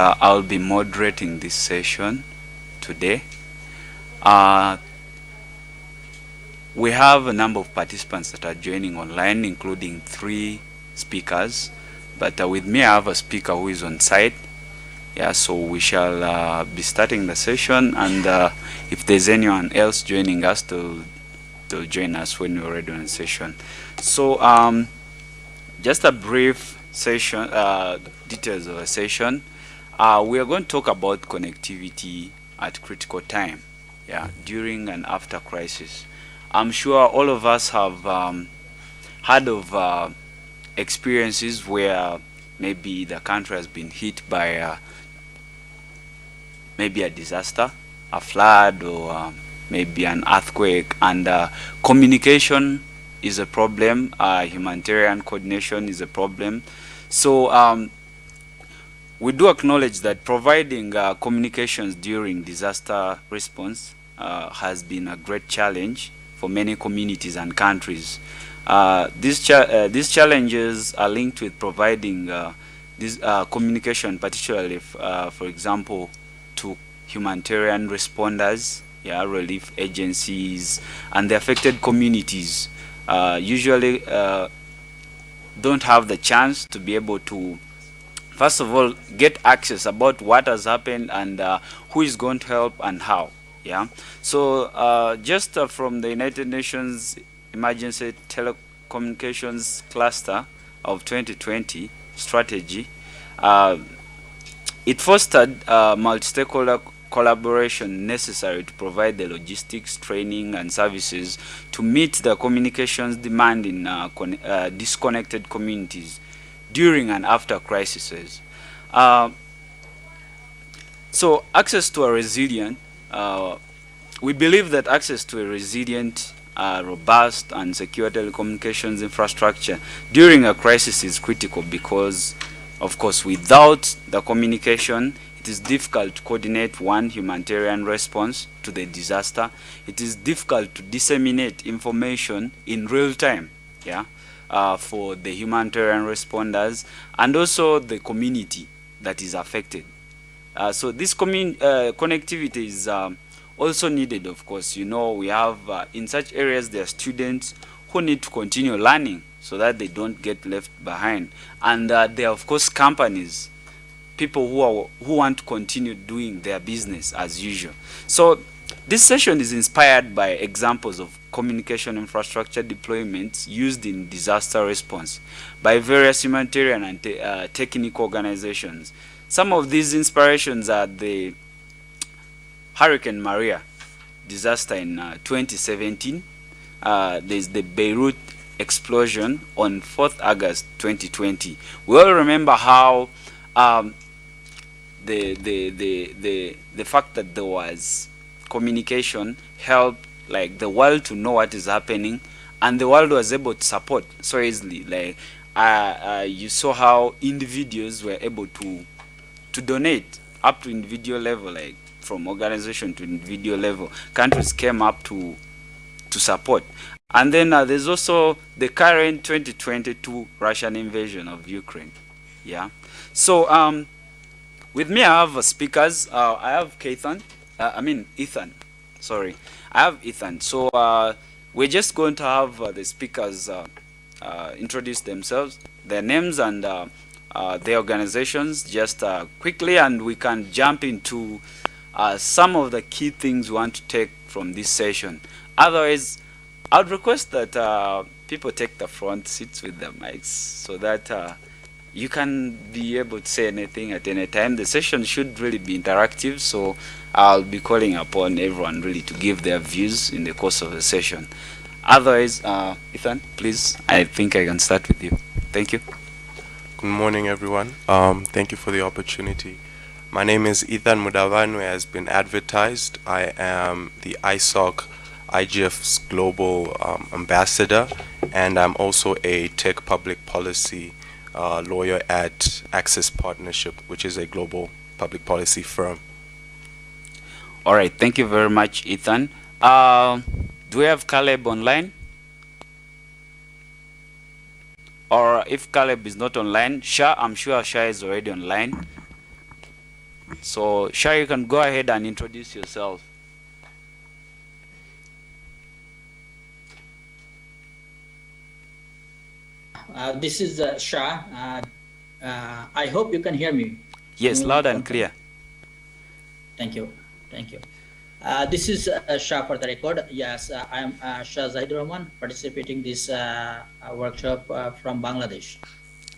uh, I'll be moderating this session today. Uh, we have a number of participants that are joining online, including three speakers. But uh, with me, I have a speaker who is on site. Yeah, so we shall uh, be starting the session, and uh, if there's anyone else joining us, to to join us when we're ready on the session. So, um, just a brief session, uh, details of the session. Uh, we are going to talk about connectivity at critical time, yeah, during and after crisis. I'm sure all of us have um, heard of uh, experiences where maybe the country has been hit by uh, maybe a disaster, a flood, or um, maybe an earthquake, and uh, communication is a problem, uh, humanitarian coordination is a problem. So um, we do acknowledge that providing uh, communications during disaster response uh, has been a great challenge for many communities and countries. Uh, these, cha uh, these challenges are linked with providing uh, this uh, communication, particularly, for example, to humanitarian responders, yeah, relief agencies, and the affected communities usually don't have the chance to be able to first of all get access about what has happened and uh, who is going to help and how yeah? So uh, just uh, from the United Nations emergency telecommunications cluster of 2020 strategy uh, it fostered multi-stakeholder collaboration necessary to provide the logistics, training, and services to meet the communications demand in uh, uh, disconnected communities during and after crises. Uh, so access to a resilient, uh, we believe that access to a resilient, uh, robust, and secure telecommunications infrastructure during a crisis is critical because, of course, without the communication, it is difficult to coordinate one humanitarian response to the disaster. It is difficult to disseminate information in real time yeah, uh, for the humanitarian responders and also the community that is affected. Uh, so this uh, connectivity is um, also needed, of course. You know, we have, uh, in such areas, there are students who need to continue learning so that they don't get left behind. And uh, there are, of course, companies people who are who want to continue doing their business as usual. So this session is inspired by examples of communication infrastructure deployments used in disaster response by various humanitarian and te uh, technical organizations. Some of these inspirations are the Hurricane Maria disaster in uh, 2017. Uh, there's the Beirut explosion on 4th August 2020. We all remember how um, the, the, the, the, the fact that there was communication helped like the world to know what is happening. And the world was able to support so easily. Like uh, uh, you saw how individuals were able to to donate up to individual level like from organization to individual level. Countries came up to to support. And then uh, there's also the current 2022 Russian invasion of Ukraine. Yeah. So um with me, I have speakers. Uh, I have Keithan. Uh, I mean, Ethan. Sorry. I have Ethan. So uh, we're just going to have uh, the speakers uh, uh, introduce themselves, their names and their organizations just quickly, and we can jump into some of the key things we want to take from this session. Otherwise, I'd request that people take the front seats with the mics so that you can be able to say anything at any time. The session should really be interactive, so I'll be calling upon everyone really to give their views in the course of the session. Otherwise, uh, Ethan, please, I think I can start with you. Thank you. Good morning, everyone. Um, thank you for the opportunity. My name is Ethan Mudavanhu, has been advertised. I am the ISOC IGF's global um, ambassador, and I'm also a tech public policy uh, lawyer at Access Partnership, which is a global public policy firm. All right, thank you very much, Ethan. Uh, do we have Caleb online? Or if Caleb is not online, Shah, I'm sure Shah is already online. So Shah, you can go ahead and introduce yourself. Uh, this is uh, Shah. Uh, uh, I hope you can hear me. Yes, loud and clear. Thank you. Thank you. Uh, this is uh, Shah for the record. Yes, uh, I am uh, Shah Zahidur Rahman participating this uh, uh, workshop uh, from Bangladesh.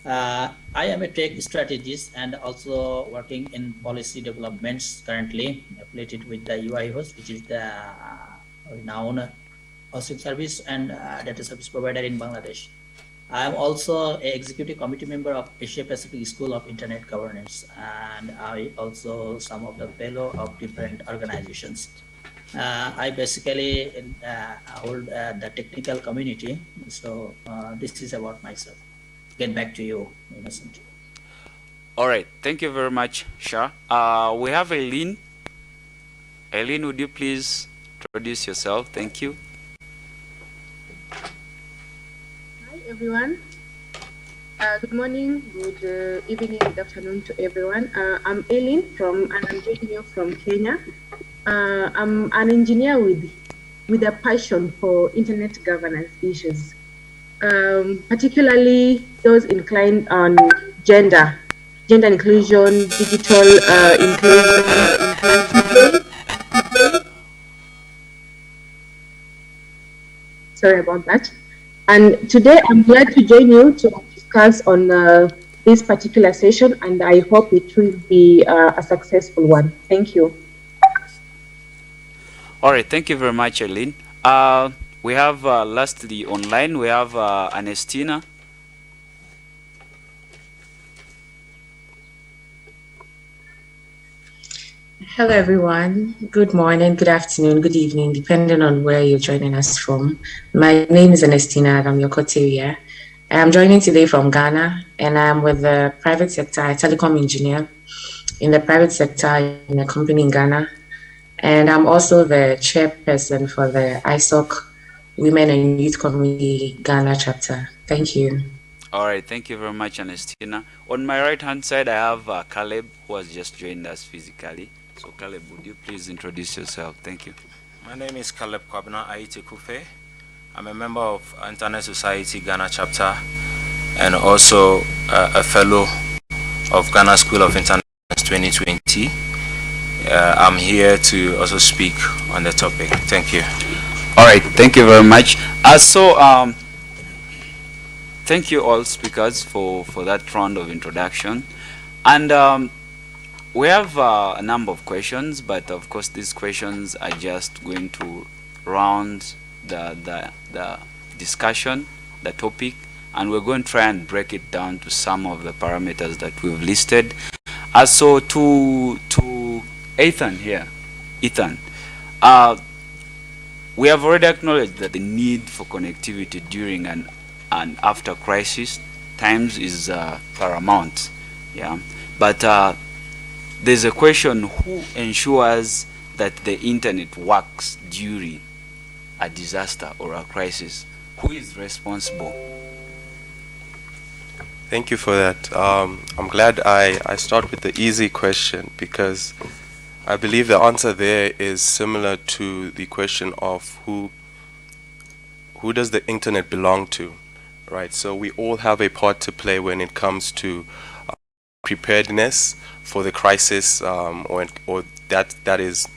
I am a tech strategist and also working in policy developments currently affiliated with the UI host, which is the renowned hosting service and data service provider in Bangladesh. I am also a executive committee member of Asia Pacific School of Internet Governance, and I also some of the fellow of different organizations. Uh, I basically uh, hold uh, the technical community, so uh, this is about myself. Get back to you, Innocent. All right, thank you very much, Shah. Uh, we have Eileen. Eileen, would you please introduce yourself? Thank you. Everyone. Uh, good morning, good uh, evening, good afternoon to everyone. Uh, I'm Eileen from, and I'm joining you from Kenya. Uh, I'm an engineer with, with a passion for internet governance issues, um, particularly those inclined on gender, gender inclusion, digital uh, inclusion, inclusion. Sorry about that. And today I'm glad to join you to discuss on uh, this particular session, and I hope it will be uh, a successful one. Thank you. All right, thank you very much, Eileen. Uh, we have uh, lastly online, we have uh, Anestina. Hello, everyone. Good morning, good afternoon, good evening, depending on where you're joining us from. My name is Ernestina Ramyokoteria. I'm your coteria. I'm joining today from Ghana, and I'm with the private sector, telecom engineer in the private sector in a company in Ghana. And I'm also the chairperson for the ISOC Women and Youth Community Ghana chapter. Thank you. All right, thank you very much, Anestina. On my right hand side, I have uh, Caleb, who has just joined us physically. So, Caleb, would you please introduce yourself? Thank you. My name is Caleb Kwabna Aite Kufe. I'm a member of Internet Society Ghana chapter and also uh, a fellow of Ghana School of Internet 2020. Uh, I'm here to also speak on the topic. Thank you. All right, thank you very much. Uh, so, um, thank you all speakers for, for that round of introduction. And um, we have uh, a number of questions, but of course these questions are just going to round the, the, the discussion, the topic, and we're going to try and break it down to some of the parameters that we've listed. Uh, so to, to Ethan here, Ethan, uh, we have already acknowledged that the need for connectivity during and, and after crisis times is uh, paramount. Yeah, but uh, there's a question: Who ensures that the internet works during a disaster or a crisis? Who is responsible? Thank you for that. Um, I'm glad I, I start with the easy question because I believe the answer there is similar to the question of who who does the internet belong to, right? So we all have a part to play when it comes to preparedness for the crisis, um, or or that that is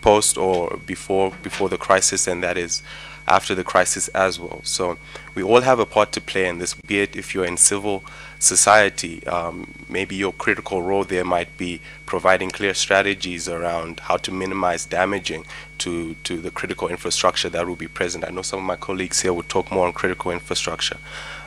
post or before before the crisis, and that is after the crisis as well. So we all have a part to play in this, be it if you're in civil society, um, maybe your critical role there might be providing clear strategies around how to minimize damaging to, to the critical infrastructure that will be present. I know some of my colleagues here will talk more on critical infrastructure.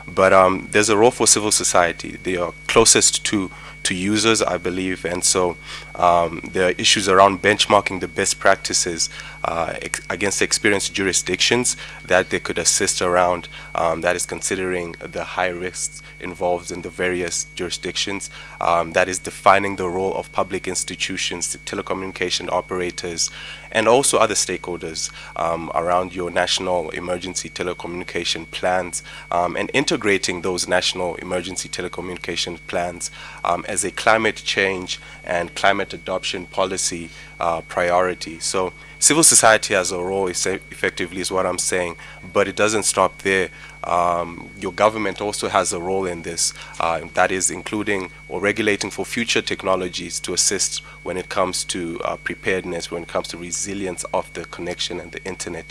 But um, there's a role for civil society. They are closest to to users, I believe, and so um, there are issues around benchmarking the best practices uh, ex against experienced jurisdictions that they could assist around. Um, that is considering the high risks involved in the various jurisdictions. Um, that is defining the role of public institutions, telecommunication operators, and also other stakeholders um, around your national emergency telecommunication plans um, and integrating those national emergency telecommunication plans um, as a climate change and climate adoption policy uh, priority. So civil society has a role effectively is what I'm saying, but it doesn't stop there. Um, your government also has a role in this, uh, that is including or regulating for future technologies to assist when it comes to uh, preparedness, when it comes to resilience of the connection and the internet.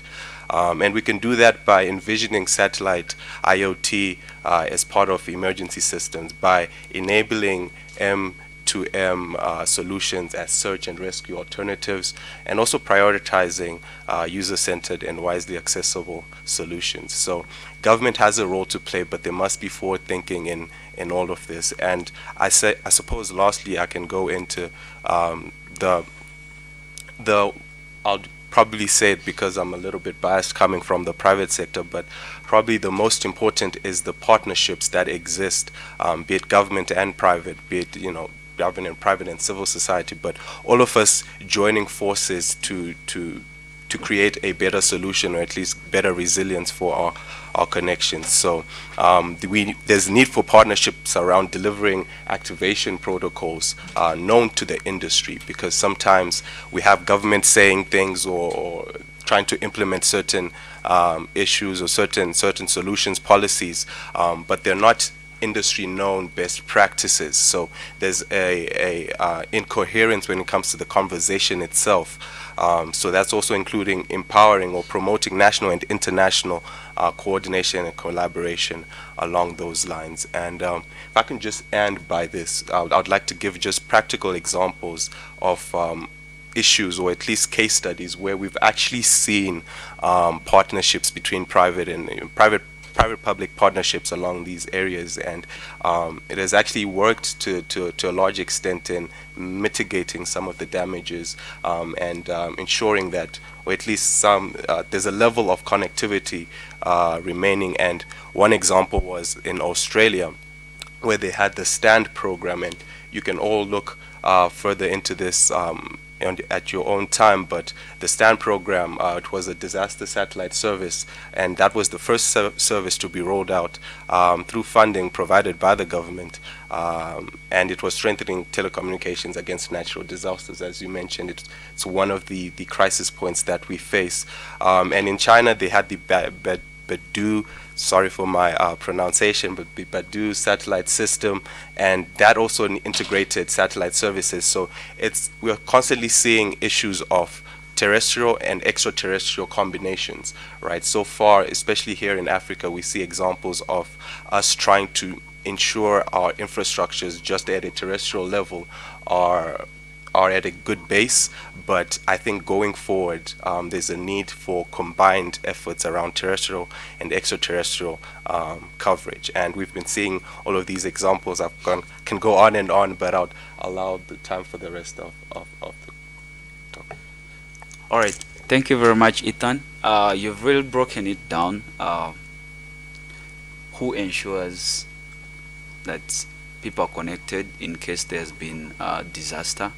Um, and we can do that by envisioning satellite IoT uh, as part of emergency systems, by enabling M to M uh, solutions as search and rescue alternatives, and also prioritizing uh, user-centered and wisely accessible solutions. So government has a role to play, but there must be forward thinking in, in all of this. And I, say, I suppose lastly, I can go into um, the, the, I'll probably say it because I'm a little bit biased coming from the private sector, but probably the most important is the partnerships that exist, um, be it government and private, be it, you know, government, and private and civil society, but all of us joining forces to to to create a better solution or at least better resilience for our our connections. So um, we, there's need for partnerships around delivering activation protocols uh, known to the industry because sometimes we have government saying things or, or trying to implement certain um, issues or certain certain solutions policies, um, but they're not industry known best practices. So there's a, a uh, incoherence when it comes to the conversation itself. Um, so that's also including empowering or promoting national and international uh, coordination and collaboration along those lines. And um, if I can just end by this, I would, like to give just practical examples of um, issues or at least case studies where we've actually seen um, partnerships between private and uh, private private-public partnerships along these areas, and um, it has actually worked to, to, to a large extent in mitigating some of the damages um, and um, ensuring that, or at least some, uh, there's a level of connectivity uh, remaining. And one example was in Australia, where they had the STAND program, and you can all look uh, further into this um, at your own time, but the STAND program, uh, it was a disaster satellite service, and that was the first ser service to be rolled out um, through funding provided by the government, um, and it was strengthening telecommunications against natural disasters, as you mentioned. It's, it's one of the, the crisis points that we face. Um, and in China, they had the Beidou sorry for my uh, pronunciation, but Beidou satellite system, and that also integrated satellite services. So it's we're constantly seeing issues of terrestrial and extraterrestrial combinations, right? So far, especially here in Africa, we see examples of us trying to ensure our infrastructures just at a terrestrial level are are at a good base, but I think going forward, um, there's a need for combined efforts around terrestrial and extraterrestrial um, coverage. And we've been seeing all of these examples. I can go on and on, but I'll allow the time for the rest of, of, of the talk. All right. Thank you very much, Ethan. Uh, you've really broken it down. Uh, who ensures that people are connected in case there's been a disaster?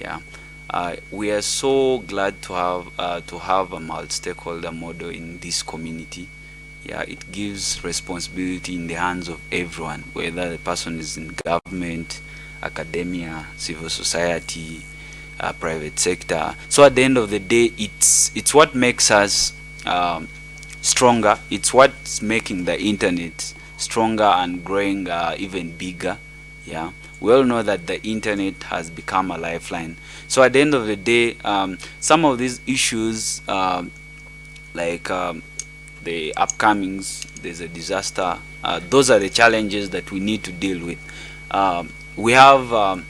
Yeah. Uh, we are so glad to have uh, to have a multi-stakeholder model in this community. Yeah, it gives responsibility in the hands of everyone, whether the person is in government, academia, civil society, uh, private sector. So at the end of the day, it's it's what makes us um, stronger. It's what's making the internet stronger and growing uh, even bigger. Yeah we all know that the internet has become a lifeline. So at the end of the day, um, some of these issues, um, like um, the upcomings, there's a disaster, uh, those are the challenges that we need to deal with. Um, we have um,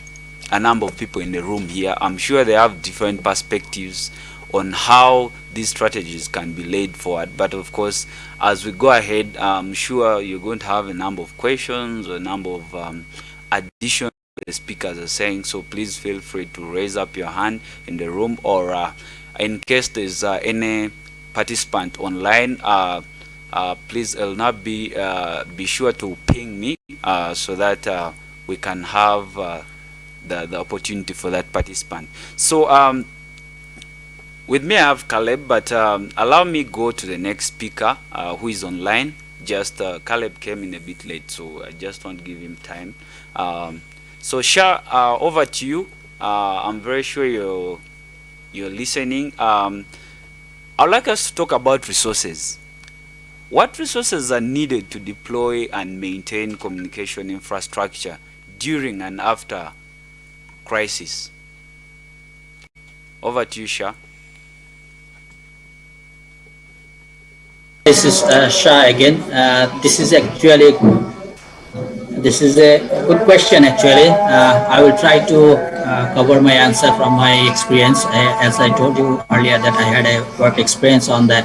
a number of people in the room here. I'm sure they have different perspectives on how these strategies can be laid forward. But of course, as we go ahead, I'm sure you're going to have a number of questions, a number of um, addition the speakers are saying so please feel free to raise up your hand in the room or uh, in case there's uh, any participant online uh, uh please will not be uh, be sure to ping me uh, so that we can have the, the opportunity for that participant. So um, with me I have Caleb but um, allow me go to the next speaker who is online. Just Caleb came in a bit late so I just want to give him time um, So Shah, uh, over to you. Uh, I'm very sure you're, you're listening. Um, I'd like us to talk about resources. What resources are needed to deploy and maintain communication infrastructure during and after crisis? Over to you, Shah. This is uh, Shah again. Uh, this is actually this is a good question actually. Uh, I will try to uh, cover my answer from my experience. Uh, as I told you earlier that I had a work experience on that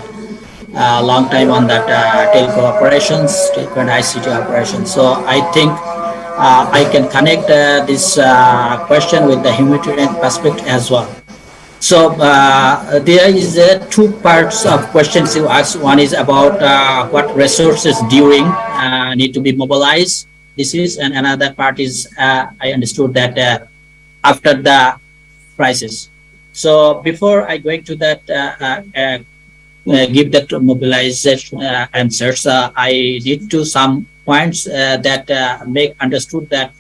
uh, long time on that uh, telco operations, telco and ICT operations. So I think uh, I can connect this question with the humanitarian perspective as well. So uh, there is uh, two parts of questions you ask. One is about uh, what resources during uh, need to be mobilized. This is, and another part is uh, I understood that uh, after the crisis. So before I go into that, give that mobilization answers, I need to some points that make understood that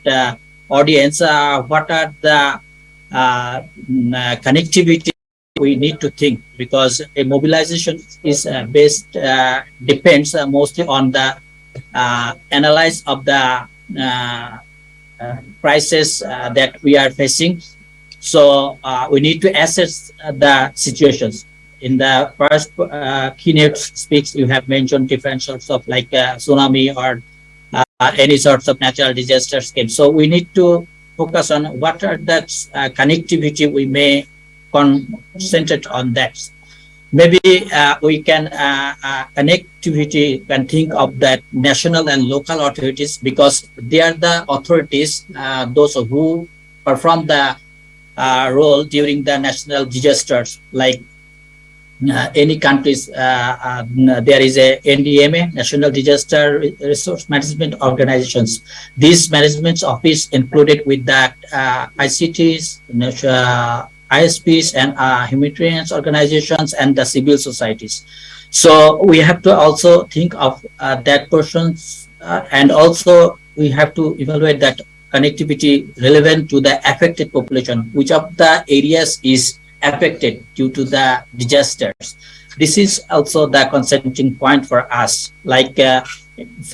audience what are the uh, uh, connectivity we need to think because a mobilization is uh, based uh, depends uh, mostly on the uh, analyze of the crisis that we are facing. So we need to assess the situations. In the first keynote speaks you have mentioned different sorts of like tsunami or any sorts of natural disasters came. So we need to focus on what are that uh, connectivity we may concentrate on that. Maybe uh, we can uh, uh, connectivity can think of that national and local authorities because they are the authorities, uh, those who perform the uh, role during the national disasters like Uh, any countries, uh, uh, there is a NDMA, National Disaster Resource Management Organizations. These management office included with that uh, ICTs, uh, ISPs and humanitarian organizations and the civil societies. So we have to also think of that persons and also we have to evaluate that connectivity relevant to the affected population, which of the areas is affected due to the disasters. This is also the consenting point for us, like uh,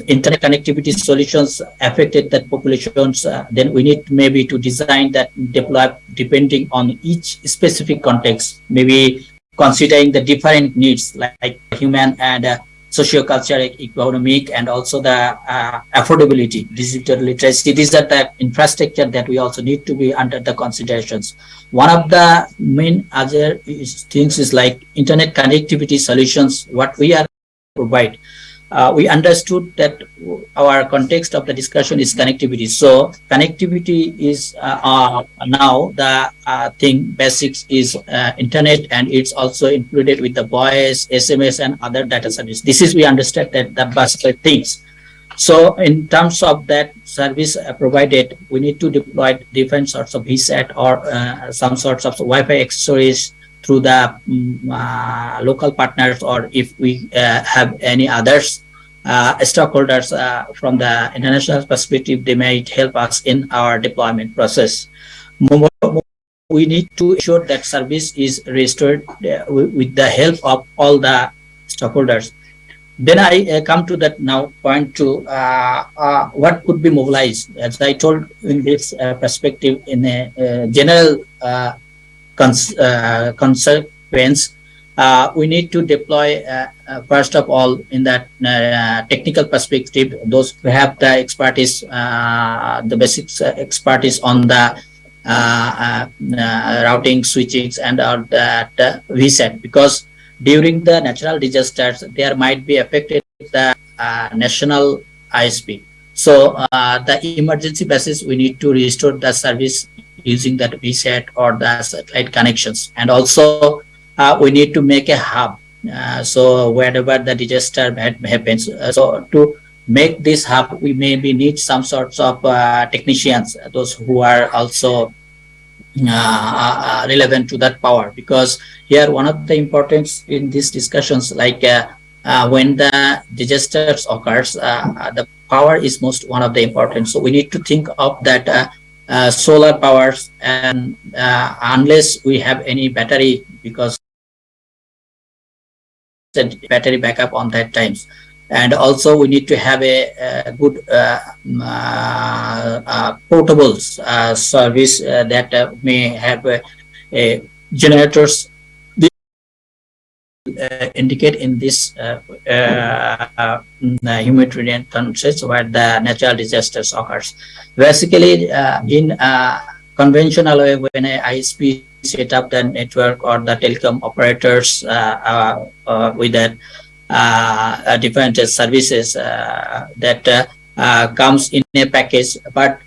internet connectivity solutions affected that populations, uh, then we need maybe to design that deploy depending on each specific context, maybe considering the different needs like, like human and uh, socio-cultural, economic, and also the uh, affordability, digital literacy. These are the infrastructure that we also need to be under the considerations. One of the main other things is like internet connectivity solutions, what we are provide uh, we understood that our context of the discussion is connectivity. So connectivity is uh, uh, now the uh, thing basics is uh, internet and it's also included with the voice, SMS and other data service. This is we understand that the basic things. So in terms of that service uh, provided, we need to deploy different sorts of VSAT or some sorts of Wi-Fi accessories through the um, uh, local partners or if we uh, have any others uh, stockholders from the international perspective, they might help us in our deployment process. We need to ensure that service is restored uh, with the help of all the stockholders. Then I uh, come to that now point to uh, what could be mobilized. As I told in this perspective, in a general cons uh, consequence, uh, we need to deploy, uh, first of all, in that technical perspective, those who have the expertise, the basic expertise on the uh, uh, routing switchings and all that uh, because during the natural disasters there might be affected the national ISP. So the emergency basis we need to restore the service using that VSAT or the satellite connections. And also uh, we need to make a hub. Uh, so wherever the disaster happens, uh, so to make this hub, we maybe need some sorts of uh, technicians, those who are also uh, uh, relevant to that power. Because here, one of the importance in these discussions, like when the disasters occurs, the power is most one of the important. So we need to think of that uh, solar powers and uh, unless we have any battery because battery backup on that times. And also we need to have a, a good uh, uh, uh, portable uh, service that may have a, a generators uh, Uh, indicate in this uh, uh, uh humanitarian countries where the natural disasters occurs. Basically, uh, in a conventional way, when a ISP set up the network or the telecom operators with that uh, different services uh, that uh, comes in a package but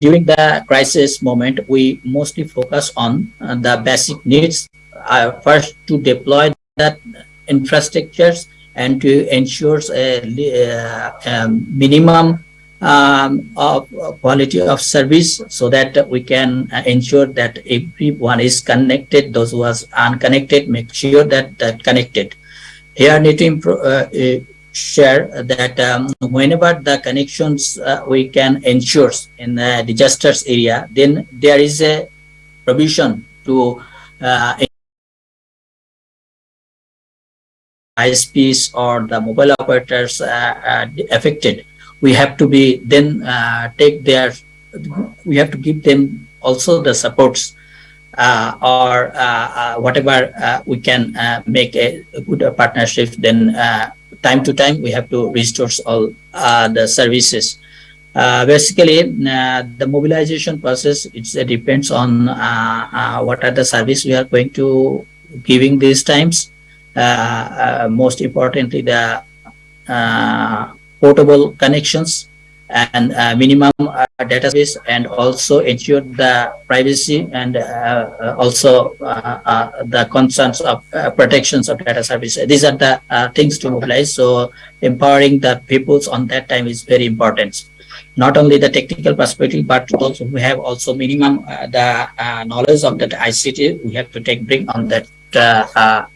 during the crisis moment we mostly focus on the basic needs first to deploy that infrastructures and to ensure a, uh, a minimum um, of quality of service so that we can uh, ensure that everyone is connected those who are unconnected make sure that that connected. Here I need to uh, uh, share that um, whenever the connections uh, we can ensure in the disasters area then there is a provision to uh, ISPs or the mobile operators uh, uh, affected, we have to be then uh, take their, we have to give them also the supports uh, or uh, uh, whatever we can make a, a, good partnership. Then time to time we have to restore all the services. basically, the mobilization process it depends on what are the service we are going to giving these times most importantly, the uh, portable connections and uh, minimum uh, data space and also ensure the privacy and uh, also the concerns of protections of data service. These are the things to mobilize. So empowering the peoples on that time is very important. Not only the technical perspective, but also we have also minimum the knowledge of that ICT we have to take bring on that uh,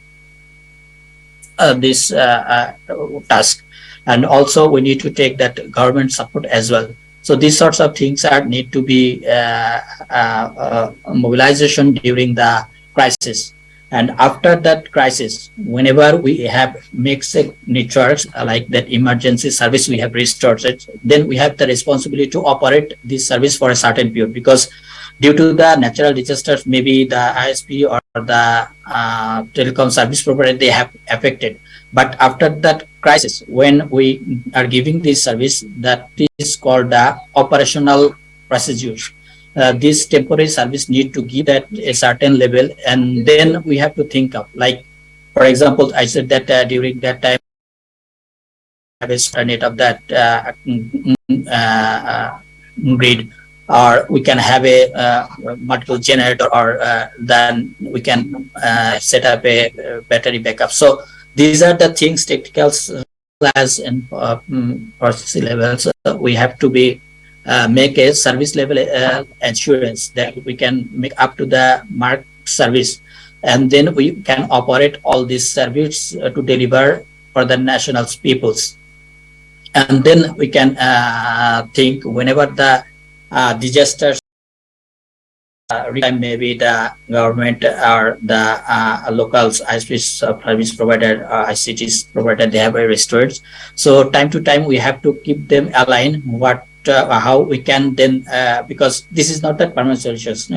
Uh, this uh, uh, task. And also we need to take that government support as well. So these sorts of things are need to be uh, uh, mobilization during the crisis. And after that crisis whenever we have mixed networks like that emergency service we have restored it then we have the responsibility to operate this service for a certain period. Because due to the natural disasters maybe the isp or the uh, telecom service provider they have affected. But after that crisis when we are giving this service that is called the operational procedure uh, this temporary service need to give that a certain level and then we have to think of like for example i said that uh, during that time have a net of that uh, uh, uh, grid or we can have a uh, multiple generator or uh, then we can uh, set up a battery backup. So these are the things technical class and uh, mm, process levels we have to be uh, make a service level uh, assurance that we can make up to the mark service. And then we can operate all these service to deliver for the national peoples. And then we can think whenever the uh, disasters uh, maybe the government or the uh, local ISPs uh, service provider uh, ICTs provider they have a restored. So time to time we have to keep them aligned what uh, how we can then uh, because this is not that permanent solutions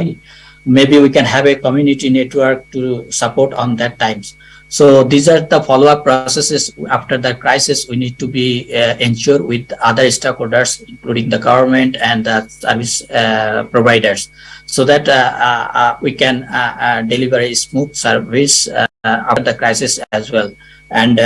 maybe we can have a community network to support on that times so these are the follow-up processes after the crisis we need to be uh, ensured with other stakeholders, including the government and the service uh, providers, so that uh, uh, uh we can uh, deliver a smooth service after the crisis as well. And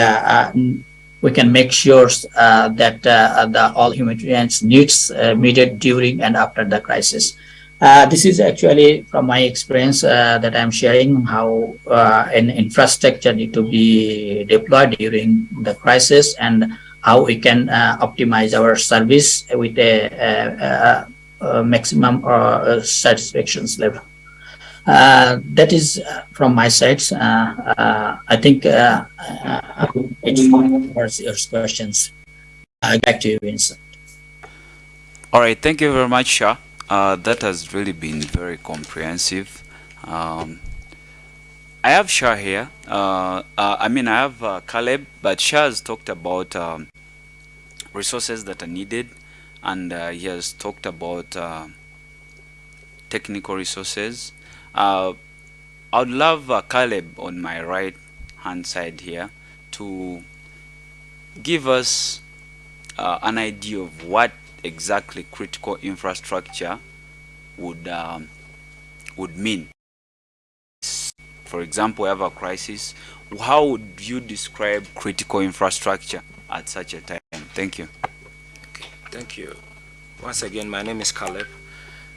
we can make sure that the all humanitarian needs meted during and after the crisis. Uh, this is actually from my experience uh, that I'm sharing how uh, an infrastructure need to be deployed during the crisis and how we can uh, optimize our service with a, a, a maximum uh, satisfaction level. that is from my side. I think it's for your questions. back to you, Innocent. All right, thank you very much, Shah. Uh, that has really been very comprehensive. Um, I have Shah here. Uh, uh, I mean, I have uh, Caleb, but Shah has talked about um, resources that are needed, and uh, he has talked about technical resources. I would love Caleb on my right hand side here to give us uh, an idea of what exactly critical infrastructure would um, would mean. For example, we have a crisis. How would you describe critical infrastructure at such a time? Thank you. Okay, thank you. Once again, my name is Caleb.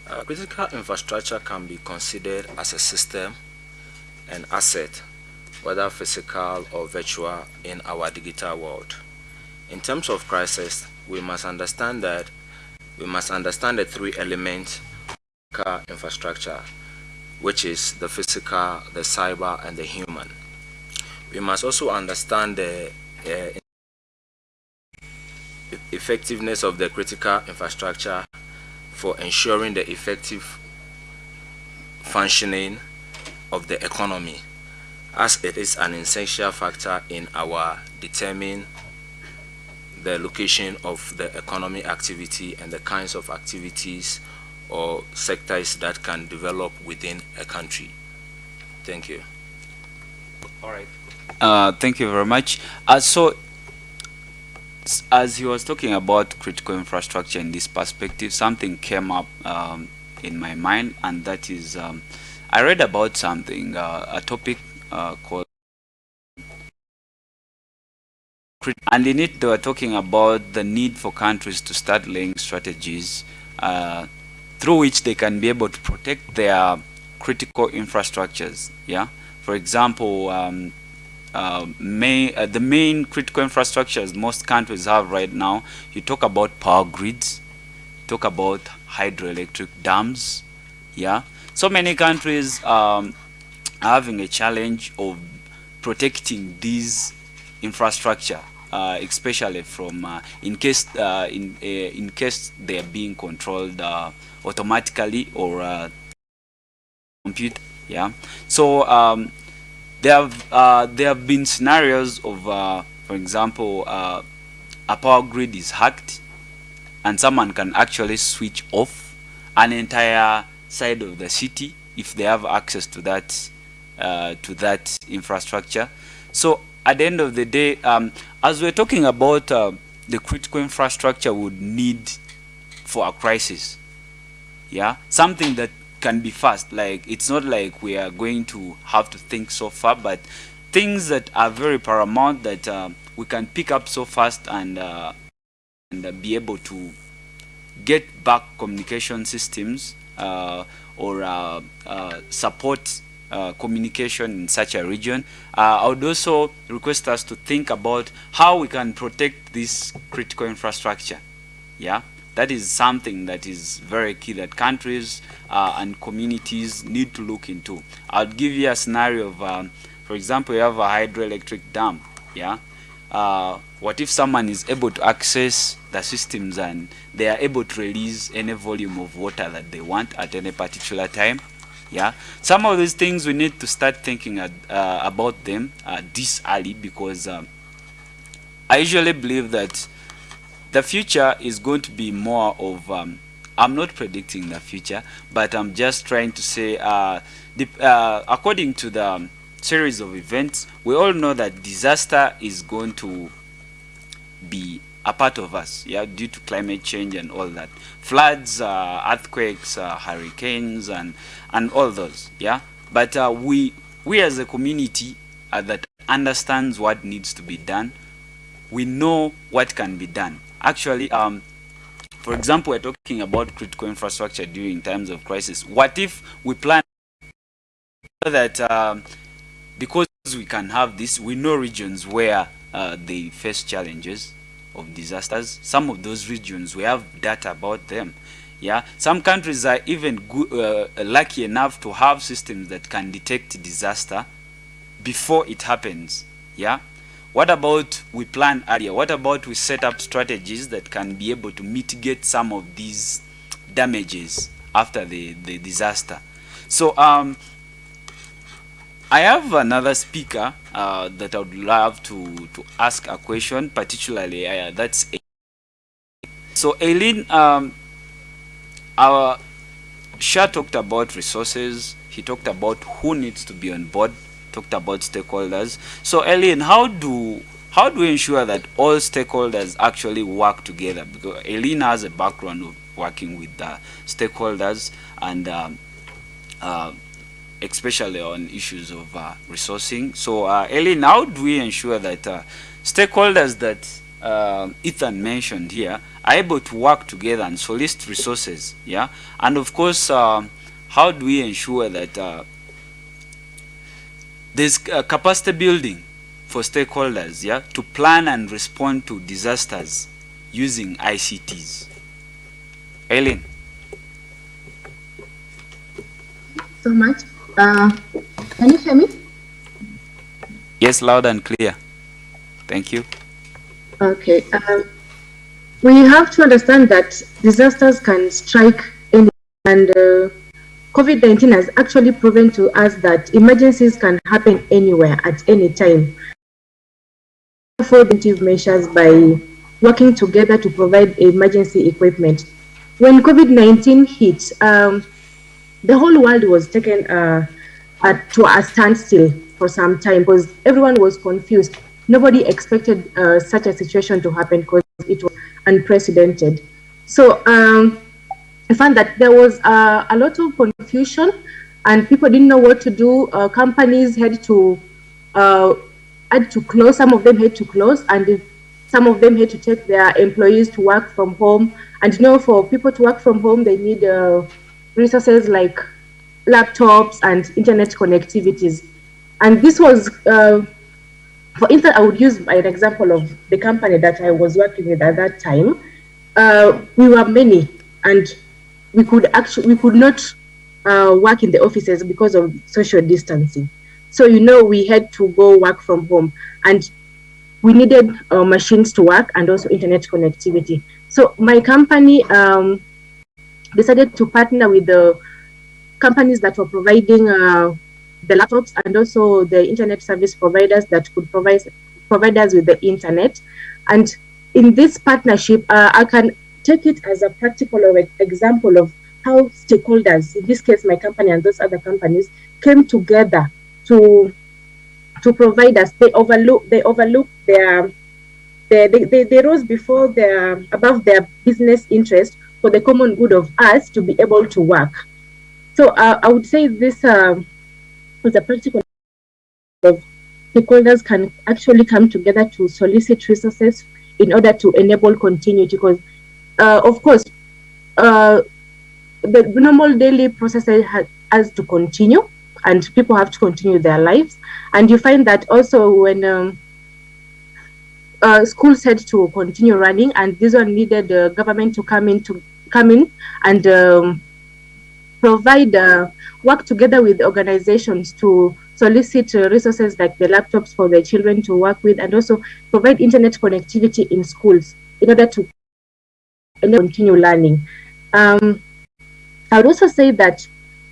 Uh, critical infrastructure can be considered as a system and asset, whether physical or virtual, in our digital world. In terms of crisis, we must understand that we must understand the three elements of infrastructure, which is the physical, the cyber, and the human. We must also understand the uh, effectiveness of the critical infrastructure for ensuring the effective functioning of the economy as it is an essential factor in our determining the location of the economy activity and the kinds of activities or sectors that can develop within a country. Thank you. All right. Uh, thank you very much. Uh, so, as he was talking about critical infrastructure in this perspective, something came up um, in my mind, and that is um, I read about something, uh, a topic uh, called and in it they were talking about the need for countries to start laying strategies uh, through which they can be able to protect their critical infrastructures yeah? For example um, uh, uh, the main critical infrastructures most countries have right now you talk about power grids talk about hydroelectric dams yeah? So many countries um, are having a challenge of protecting these infrastructure especially from uh, in case uh, in uh, in case they are being controlled uh, automatically or uh, computer yeah. So um, there have there have been scenarios of for example a power grid is hacked and someone can actually switch off an entire side of the city if they have access to that to that infrastructure. So at the end of the day, um, as we're talking about uh, the critical infrastructure would need for a crisis, yeah, something that can be fast. Like it's not like we are going to have to think so far, but things that are very paramount that uh, we can pick up so fast and uh, and uh, be able to get back communication systems uh, or uh, support uh, communication in such a region. Uh, I would also request us to think about how we can protect this critical infrastructure. Yeah, that is something that is very key that countries uh, and communities need to look into. I'll give you a scenario of, um, for example, you have a hydroelectric dam. Yeah, uh, what if someone is able to access the systems and they are able to release any volume of water that they want at any particular time? Yeah? Some of these things we need to start thinking uh, about them uh, this early because um, I usually believe that the future is going to be more of um, I'm not predicting the future but I'm just trying to say uh, the, uh, according to the um, series of events we all know that disaster is going to be a part of us yeah due to climate change and all that. Floods uh, earthquakes uh, hurricanes and and all those yeah. But uh, we we as a community that understands what needs to be done. We know what can be done. Actually um for example we're talking about critical infrastructure during times of crisis. What if we plan that um, because we can have this we know regions where uh, they face challenges of disasters. Some of those regions, we have data about them. Yeah, some countries are even uh, lucky enough to have systems that can detect disaster before it happens. Yeah, what about we plan earlier? What about we set up strategies that can be able to mitigate some of these damages after the, the disaster. So um, I have another speaker uh, that I would love to, to ask a question, particularly uh, that's so Eileen, um, our Shah talked about resources. He talked about who needs to be on board. Talked about stakeholders. So Eileen, how do how do we ensure that all stakeholders actually work together? Because Eileen has a background of working with the stakeholders and um, uh, especially on issues of uh, resourcing. So uh, Eileen, how do we ensure that uh, stakeholders that uh, Ethan mentioned here are able to work together and solicit resources, yeah? And of course, um, how do we ensure that uh, there's capacity building for stakeholders, yeah, to plan and respond to disasters using ICTs? Eileen. So much. Uh, can you hear me? Yes, loud and clear. Thank you. Okay. Um, we have to understand that disasters can strike any and uh, COVID-19 has actually proven to us that emergencies can happen anywhere at any time. Preventive measures by working together to provide emergency equipment. When COVID-19 hit, um, the whole world was taken uh, at, to a standstill for some time because everyone was confused nobody expected uh, such a situation to happen because it was unprecedented. So um, I found that there was uh, a lot of confusion and people didn't know what to do. Uh, companies had to uh, had to close. Some of them had to close, and some of them had to take their employees to work from home. And you know, for people to work from home, they need uh, resources like laptops and internet connectivities. And this was uh, for instance, I would use an example of the company that I was working with at that time. Uh, we were many, and we could actually we could not uh, work in the offices because of social distancing. So you know, we had to go work from home, and we needed uh, machines to work and also internet connectivity. So my company um, decided to partner with the companies that were providing uh, the laptops and also the internet service providers that could provide provide us with the internet. And in this partnership, uh, I can take it as a practical example of how stakeholders, in this case, my company and those other companies, came together to to provide us. They overlook they overlook their they, they, they rose before their above their business interest for the common good of us to be able to work. So uh, I would say this uh, with a practical of stakeholders can actually come together to solicit resources in order to enable continuity because uh, of course uh, the normal daily processes has, has, to continue and people have to continue their lives and you find that also when um, uh, schools had to continue running and this one needed the government to come in to come in and um, provide uh, work together with organizations to solicit uh, resources like the laptops for the children to work with and also provide internet connectivity in schools in order to continue learning. Um, I would also say that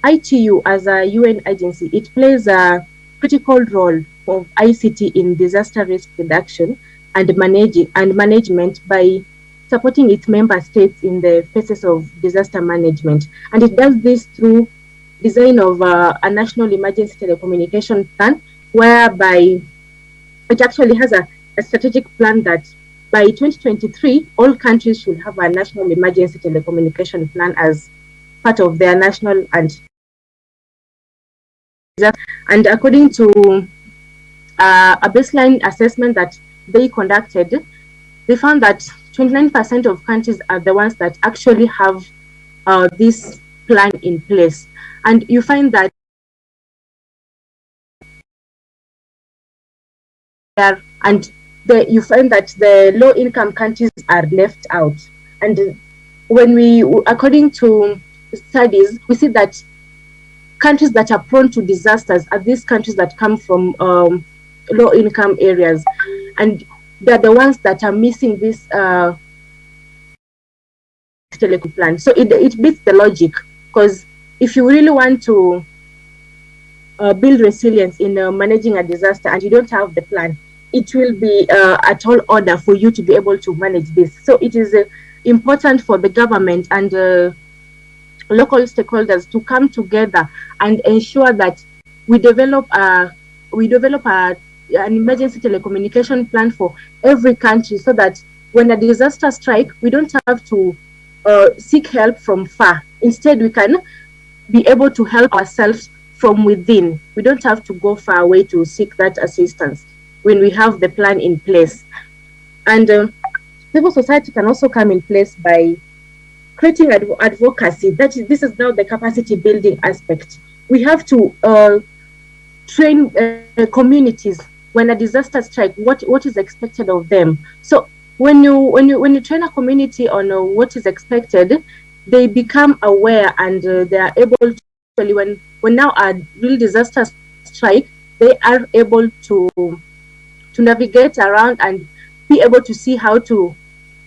ITU as a UN agency, it plays a critical role of ICT in disaster risk reduction and managing and management by supporting its member states in the phases of disaster management. And it does this through design of uh, a national emergency telecommunication plan, whereby it actually has a, a strategic plan that by 2023, all countries should have a national emergency telecommunication plan as part of their national and and according to uh, a baseline assessment that they conducted, they found that 29% of countries are the ones that actually have uh, this plan in place. And you find that there, and the, you find that the low income countries are left out. And when we, according to studies, we see that countries that are prone to disasters are these countries that come from um, low income areas. And they're the ones that are missing this uh, telecom plan. So it, it beats the logic because if you really want to uh, build resilience in uh, managing a disaster and you don't have the plan, it will be uh, at all order for you to be able to manage this. So it is uh, important for the government and uh, local stakeholders to come together and ensure that we develop a we develop a, an emergency telecommunication plan for every country so that when a disaster strike, we don't have to uh, seek help from far. Instead, we can be able to help ourselves from within. We don't have to go far away to seek that assistance when we have the plan in place. And uh, civil society can also come in place by creating adv advocacy. That is, this is now the capacity building aspect. We have to uh, train uh, communities when a disaster strike. What what is expected of them? So when you when you when you train a community on uh, what is expected, they become aware and uh, they are able to actually when when now a real disaster strike, they are able to to navigate around and be able to see how to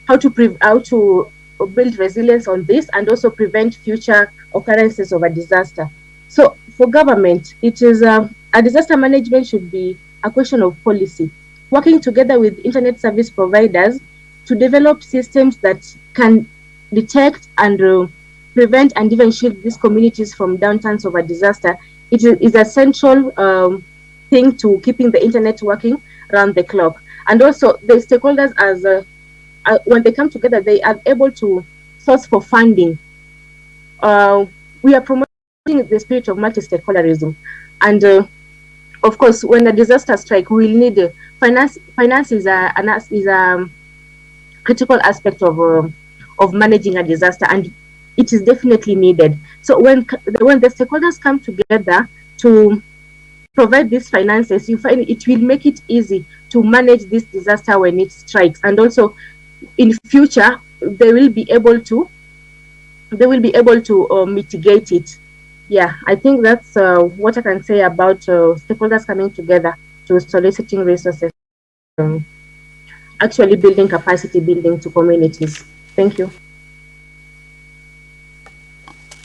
how to how to build resilience on this and also prevent future occurrences of a disaster. So for government, it is uh, a disaster management should be a question of policy working together with internet service providers to develop systems that can detect and uh, prevent and even shield these communities from downturns of a disaster. It is a central um, thing to keeping the internet working around the clock. And also the stakeholders as uh, uh, when they come together, they are able to source for funding. Uh, we are promoting the spirit of multi-stakeholderism. And uh, of course, when a disaster strike, we will need uh, finance. Finance is a, is a critical aspect of uh, of managing a disaster, and it is definitely needed. So when when the stakeholders come together to provide these finances, you find it will make it easy to manage this disaster when it strikes, and also in future they will be able to they will be able to uh, mitigate it yeah, I think that's uh, what I can say about uh, stakeholders coming together to soliciting resources, um, actually building capacity building to communities. Thank you.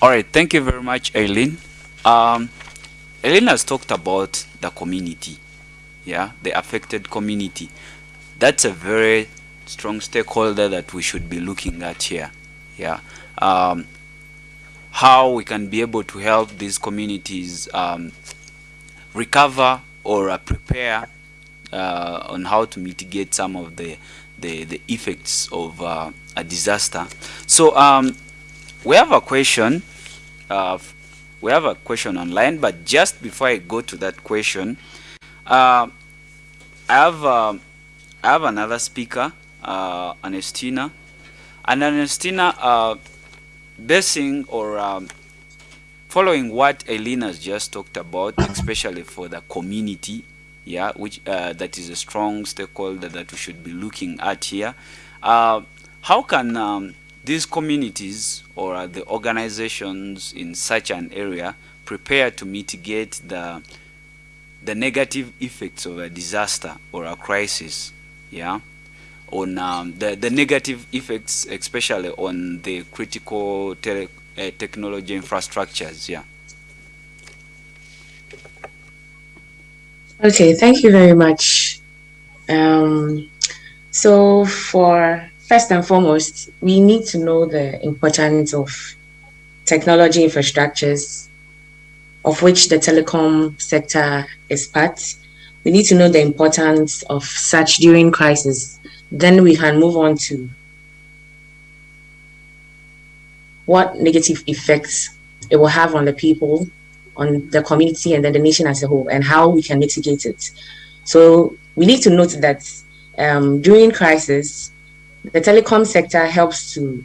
All right, thank you very much, Eileen. Um, Eileen has talked about the community, yeah, the affected community. That's a very strong stakeholder that we should be looking at here, yeah. Um, how we can be able to help these communities um, recover or uh, prepare uh, on how to mitigate some of the the, the effects of uh, a disaster. So um, we have a question. Uh, we have a question online, but just before I go to that question, uh, I have uh, I have another speaker, Ernestina, and Ernestina basing or um, following what Eileen has just talked about, especially for the community, yeah, which uh, that is a strong stakeholder that we should be looking at here. Uh, how can um, these communities or uh, the organizations in such an area prepare to mitigate the the negative effects of a disaster or a crisis? Yeah on um, the, the negative effects, especially on the critical tele, uh, technology infrastructures. Yeah. Okay, thank you very much. Um, so for first and foremost, we need to know the importance of technology infrastructures, of which the telecom sector is part. We need to know the importance of such during crisis then we can move on to what negative effects it will have on the people, on the community, and then the nation as a whole, and how we can mitigate it. So we need to note that um, during crisis, the telecom sector helps to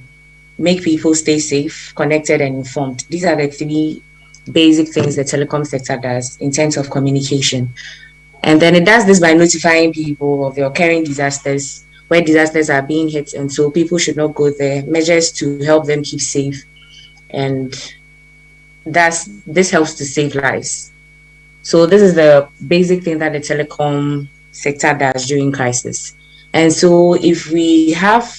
make people stay safe, connected, and informed. These are the three basic things the telecom sector does in terms of communication. And then it does this by notifying people of the occurring disasters where disasters are being hit. And so people should not go there. Measures to help them keep safe. And that's this helps to save lives. So this is the basic thing that the telecom sector does during crisis. And so if we have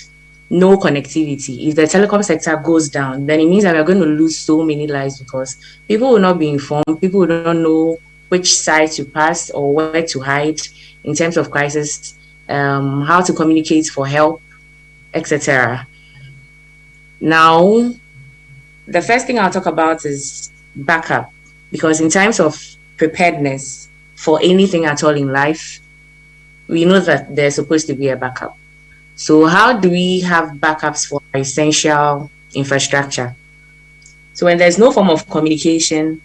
no connectivity. If the telecom sector goes down, then it means that we're going to lose so many lives because people will not be informed, people will not know which side to pass or where to hide in terms of crisis, um, how to communicate for help, etc. Now, the first thing I'll talk about is backup because in times of preparedness for anything at all in life, we know that there's supposed to be a backup. So how do we have backups for essential infrastructure? So when there's no form of communication,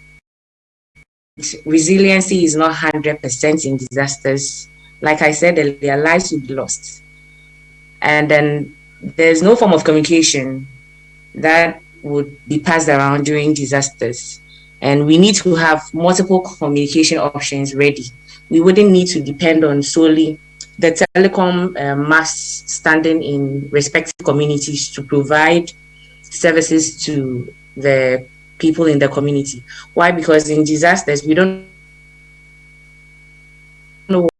resiliency is not 100% in disasters. Like I said, their lives would be lost. And then there's no form of communication that would be passed around during disasters. And we need to have multiple communication options ready. We wouldn't need to depend on solely the telecom uh, masts standing in respective communities to provide services to the people in the community. Why? Because in disasters, we don't know what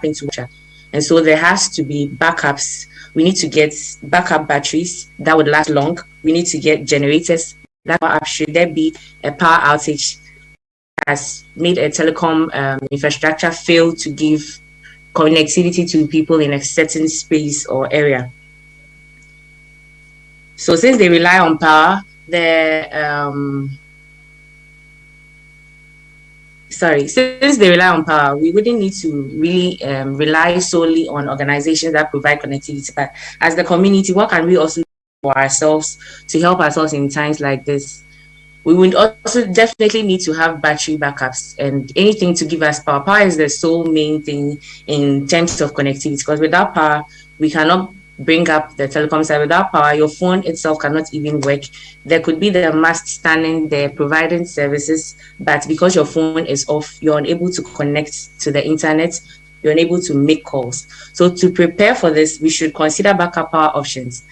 happened to. And so there has to be backups. We need to get backup batteries that would last long. We need to get generators that up should there be a power outage has made a telecom um, infrastructure fail to give connectivity to people in a certain space or area. So since they rely on power, the um, sorry, since they rely on power, we wouldn't need to really um, rely solely on organizations that provide connectivity. But as the community, what can we also do for ourselves to help ourselves in times like this? we would also definitely need to have battery backups and anything to give us power. Power is the sole main thing in terms of connectivity because without power, we cannot bring up the telecom side. Without power, your phone itself cannot even work. There could be the mast standing there providing services, but because your phone is off, you're unable to connect to the internet, you're unable to make calls. So to prepare for this, we should consider backup power options.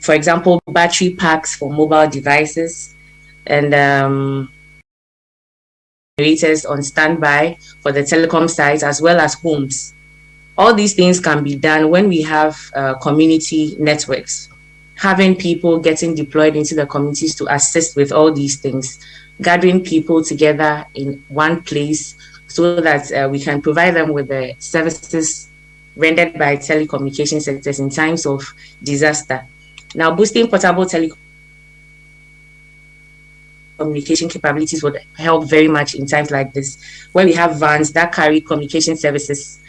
For example, battery packs for mobile devices, and um, generators on standby for the telecom sites as well as homes. All these things can be done when we have uh, community networks, having people getting deployed into the communities to assist with all these things, gathering people together in one place so that uh, we can provide them with the services rendered by telecommunication sectors in times of disaster. Now, boosting portable telecommunication capabilities would help very much in times like this, where we have vans that carry communication services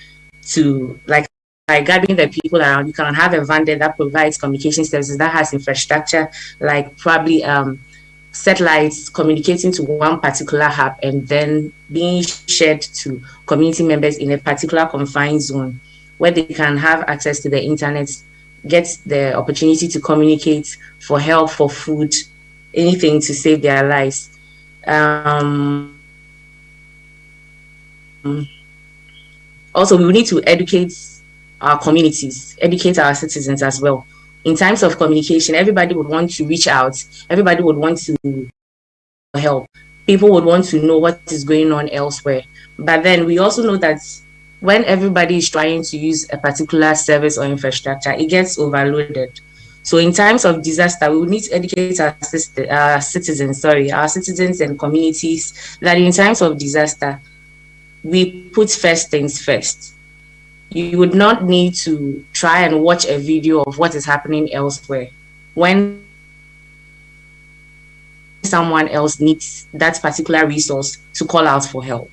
to like by gathering the people around, you can have a vendor that provides communication services that has infrastructure like probably um, satellites communicating to one particular hub and then being shared to community members in a particular confined zone where they can have access to the internet, get the opportunity to communicate for help, for food, anything to save their lives. Um, also, we need to educate our communities, educate our citizens as well. In times of communication, everybody would want to reach out. Everybody would want to help. People would want to know what is going on elsewhere. But then we also know that when everybody is trying to use a particular service or infrastructure, it gets overloaded. So in times of disaster, we need to educate our, our citizens, sorry, our citizens and communities that in times of disaster, we put first things first. You would not need to try and watch a video of what is happening elsewhere. When someone else needs that particular resource to call out for help.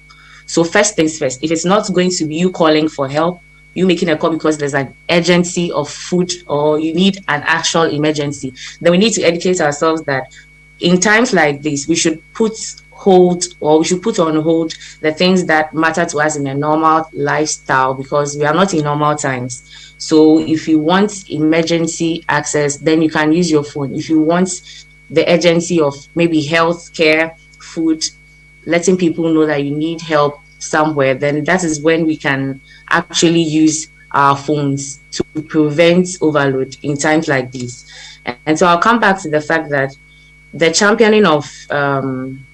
So first things first, if it's not going to be you calling for help, you making a call because there's an urgency of food or you need an actual emergency, then we need to educate ourselves that in times like this, we should put hold or we should put on hold the things that matter to us in a normal lifestyle because we are not in normal times. So if you want emergency access, then you can use your phone. If you want the urgency of maybe health care, food, letting people know that you need help somewhere, then that is when we can actually use our phones to prevent overload in times like this. And so I'll come back to the fact that the championing of um,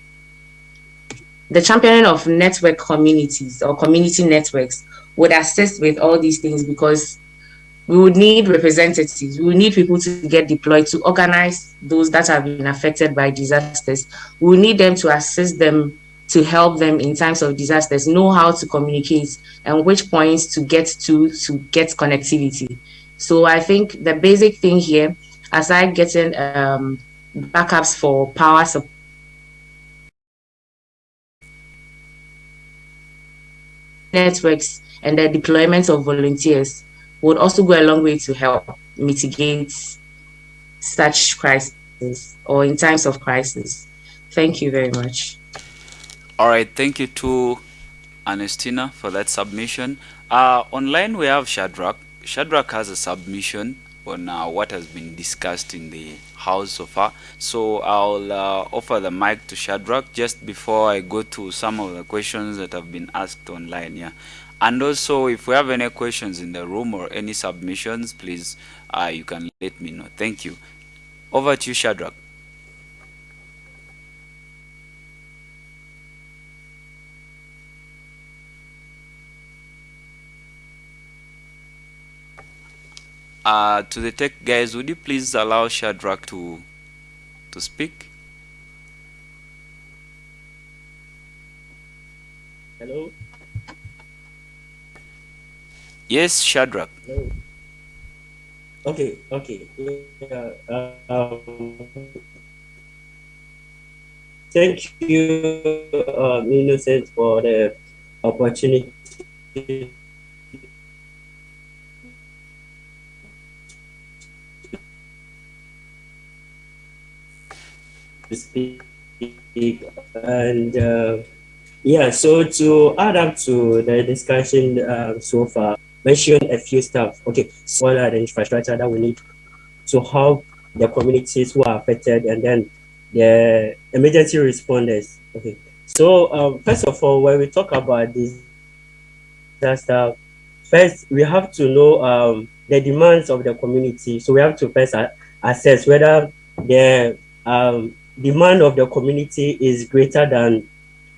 the championing of network communities or community networks would assist with all these things because we would need representatives. We would need people to get deployed to organize those that have been affected by disasters. We need them to assist them to help them in times of disasters, know how to communicate and which points to get to to get connectivity. So I think the basic thing here, aside getting um, backups for power supply, networks and the deployment of volunteers would also go a long way to help mitigate such crises or in times of crisis. Thank you very much. All right, thank you to Ernestina for that submission. Uh, online we have Shadrach. Shadrach has a submission on uh, what has been discussed in the house so far. So I'll uh, offer the mic to Shadrach just before I go to some of the questions that have been asked online. Yeah, and also if we have any questions in the room or any submissions, please uh, you can let me know. Thank you. Over to you, Shadrach. Uh, to the tech guys, would you please allow Shadrach to to speak? Hello. Yes, Shadrach. Hello. Okay. Okay. Yeah, uh, um, thank you, uh, Innocent, for the opportunity speak and uh, yeah so to add up to the discussion uh, so far mention a few stuff. Okay so what are infrastructure that we need to help the communities who are affected and then the emergency responders. Okay so um, first of all when we talk about this disaster first we have to know um, the demands of the community. So we have to first assess whether the um, demand of the community is greater than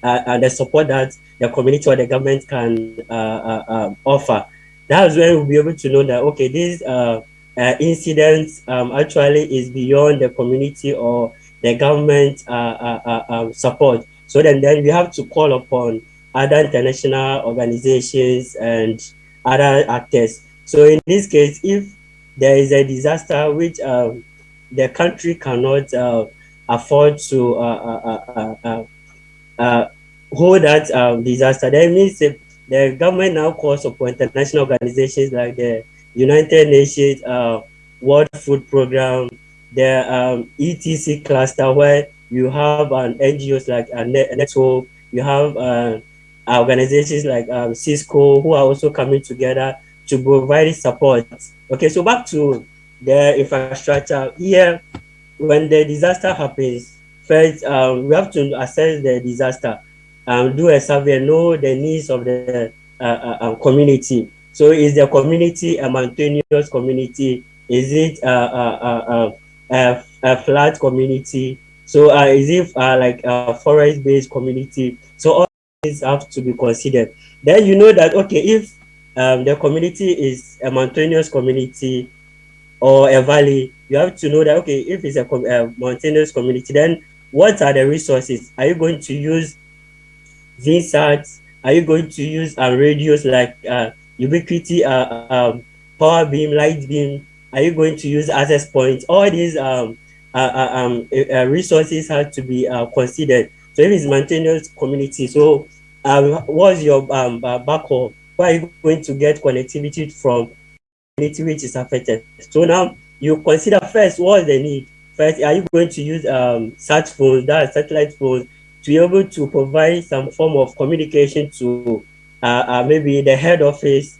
uh, uh, the support that the community or the government can uh, uh offer. That's when we'll be able to know that, okay, this uh, uh, incident um, actually is beyond the community or the government um, support. So then, then we have to call upon other international organizations and other actors. So in this case, if there is a disaster which um, the country cannot afford to uh, uh, uh, hold that um, disaster. That means the government now calls upon international organizations like the United Nations World Food Program, the um, ETC cluster where you have an NGOs like a network, you have uh, organizations like um, Cisco who are also coming together to provide support. Okay, so back to the infrastructure here, when the disaster happens, first um, we have to assess the disaster, um, do a survey, know the needs of the uh, uh, um, community. So is the community a mountainous community? Is it uh, uh, uh, a flat community? So is it like a forest-based community? So all these have to be considered. Then you know that, okay, if um, the community is a mountainous community, or a valley, you have to know that, okay, if it's a, a mountainous community, then what are the resources? Are you going to use VSATs? Are you going to use uh, radios like uh, Ubiquiti, uh, um, Power Beam, LiteBeam? Are you going to use access points? All these um, uh, uh, um, uh, resources have to be considered. So if it's mountainous community, so what's your um, backhaul? Where are you going to get connectivity from community which is affected. So now you consider first what they need. First, are you going to use um, sat phones, that satellite phones, to be able to provide some form of communication to uh, uh, maybe the head office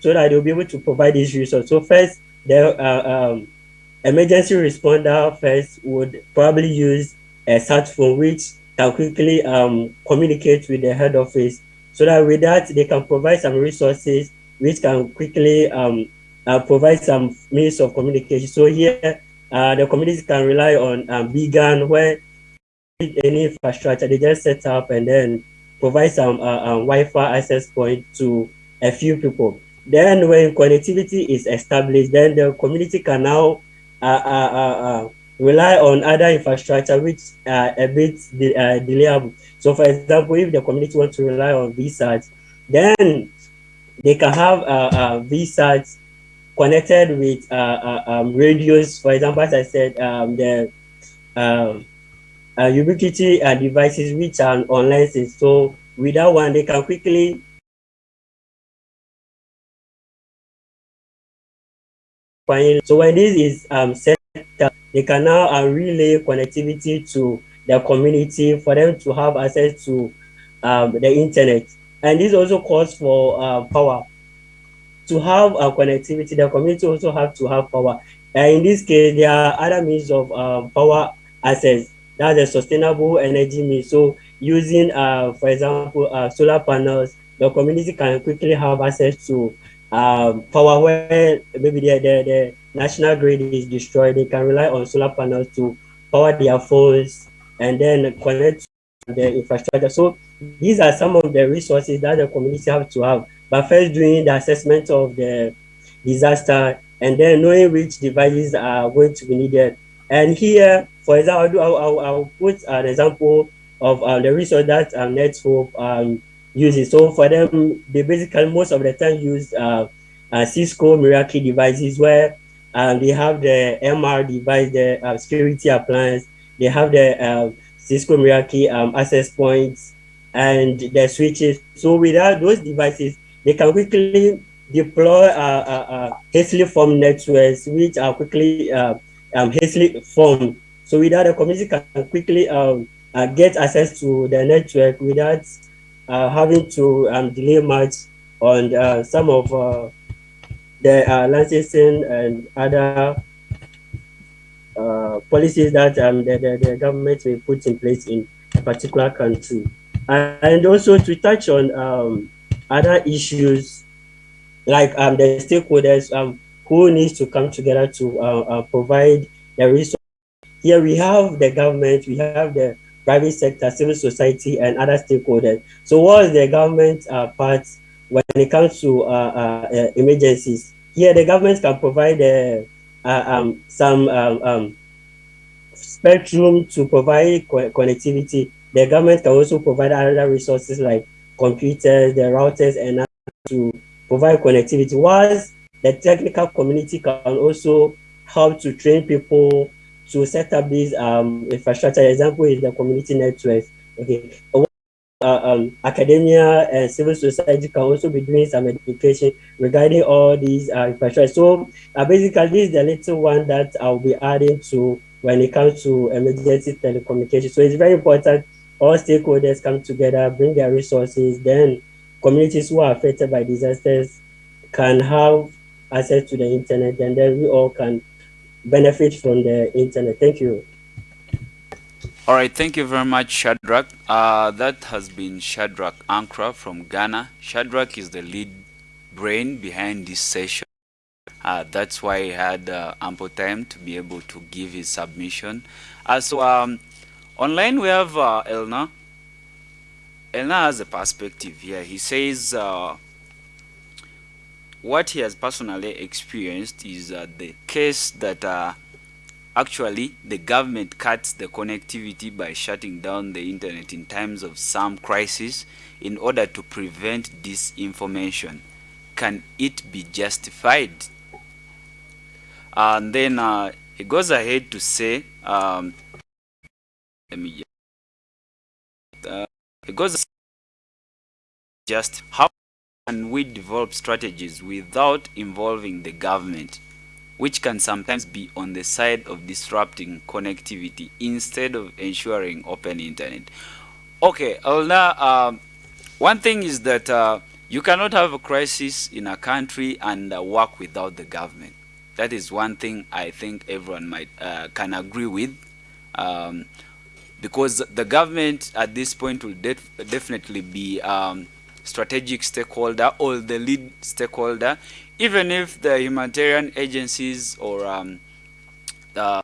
so that they'll be able to provide these resources. So first, the uh, um, emergency responder first would probably use a sat phone which can quickly um, communicate with the head office so that with that they can provide some resources which can quickly um, uh, provide some means of communication. So here, uh, the communities can rely on um, BGAN, where any infrastructure, they just set up and then provide some uh, uh, Wi-Fi access point to a few people. Then when connectivity is established, then the community can now uh, uh, uh, rely on other infrastructure which are a bit de delayable. So for example, if the community wants to rely on VSAT, then they can have uh, uh, VSAT connected with uh, uh, um, radios. For example, as I said, um, the um, uh, Ubiquiti uh, devices which are online. So with that one, they can quickly find. So when this is um, set up, they can now uh, relay connectivity to the community for them to have access to um, the internet. And this also calls for uh, power. To have a connectivity, the community also have to have power. And in this case, there are other means of uh, power access. That's a sustainable energy means. So using, uh, for example, uh, solar panels, the community can quickly have access to um, power where maybe the, the, the national grid is destroyed. They can rely on solar panels to power their phones and then connect the infrastructure. So these are some of the resources that the community have to have. But first doing the assessment of the disaster and then knowing which devices are going to be needed. And here, for example, I'll, I'll, I'll put an example of uh, the resource that um, NetHope um, uses. So for them, they basically most of the time use uh, uh, Cisco Meraki devices where um, they have the MR device, the uh, security appliance, they have the uh, Cisco Meraki um, access points and the switches. So without those devices, they can quickly deploy uh, uh, uh, hastily formed networks, which are quickly um, hastily formed. So without the community can quickly um, uh, get access to the network without uh, having to um, delay much on uh, some of the licensing and other policies that um, the, the, the, government will put in place in a particular country. And also to touch on um, other issues like um, the stakeholders um, who needs to come together to uh, uh, provide the resources. Here we have the government, we have the private sector, civil society, and other stakeholders. So what is the government uh, part when it comes to uh, uh, uh emergencies? Here the government can provide um, some um, um, spectrum to provide co connectivity. The government can also provide other resources like computers, the routers, and to provide connectivity. Whilst the technical community can also help to train people to set up these um, infrastructure. Example is the community networks. Okay, uh, um, academia and civil society can also be doing some education regarding all these uh, infrastructure. So uh, basically, this is the little one that I'll be adding to when it comes to emergency telecommunication. So it's very important all stakeholders come together, bring their resources, then communities who are affected by disasters can have access to the internet, and then we all can benefit from the internet. Thank you. All right, thank you very much, Shadrach. Uh, that has been Shadrach Ankra from Ghana. Shadrach is the lead brain behind this session. Uh, that's why he had uh, ample time to be able to give his submission. Uh, so um, online we have uh, Elna. Elna has a perspective here. He says uh, what he has personally experienced is uh, the case that uh, actually the government cuts the connectivity by shutting down the internet in times of some crisis in order to prevent disinformation. Can it be justified? And then uh, he goes ahead to say, um, me uh, it goes just how can we develop strategies without involving the government, which can sometimes be on the side of disrupting connectivity instead of ensuring open internet? Okay, Elna, um, one thing is that uh, you cannot have a crisis in a country and uh, work without the government. That is one thing I think everyone might uh, can agree with. Um, because the government at this point will def definitely be um, strategic stakeholder or the lead stakeholder, even if the humanitarian agencies or um, the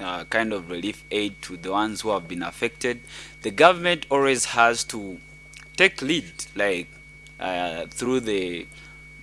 uh, kind of relief aid to the ones who have been affected, the government always has to take lead, like uh, through the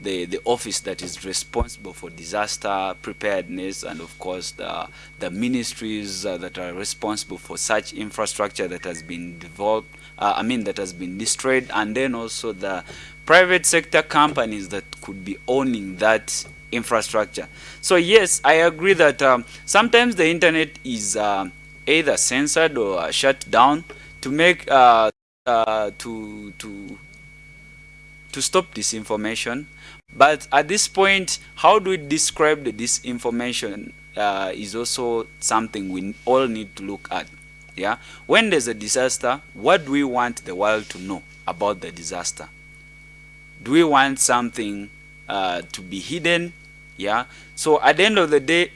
the, the office that is responsible for disaster preparedness and of course the, the ministries uh, that are responsible for such infrastructure that has been developed, uh, I mean that has been destroyed and then also the private sector companies that could be owning that infrastructure. So yes, I agree that um, sometimes the internet is uh, either censored or shut down to make uh, uh, to to to stop disinformation but at this point, how do we describe the disinformation uh, is also something we all need to look at. Yeah, when there's a disaster, what do we want the world to know about the disaster? Do we want something uh, to be hidden? Yeah. So at the end of the day,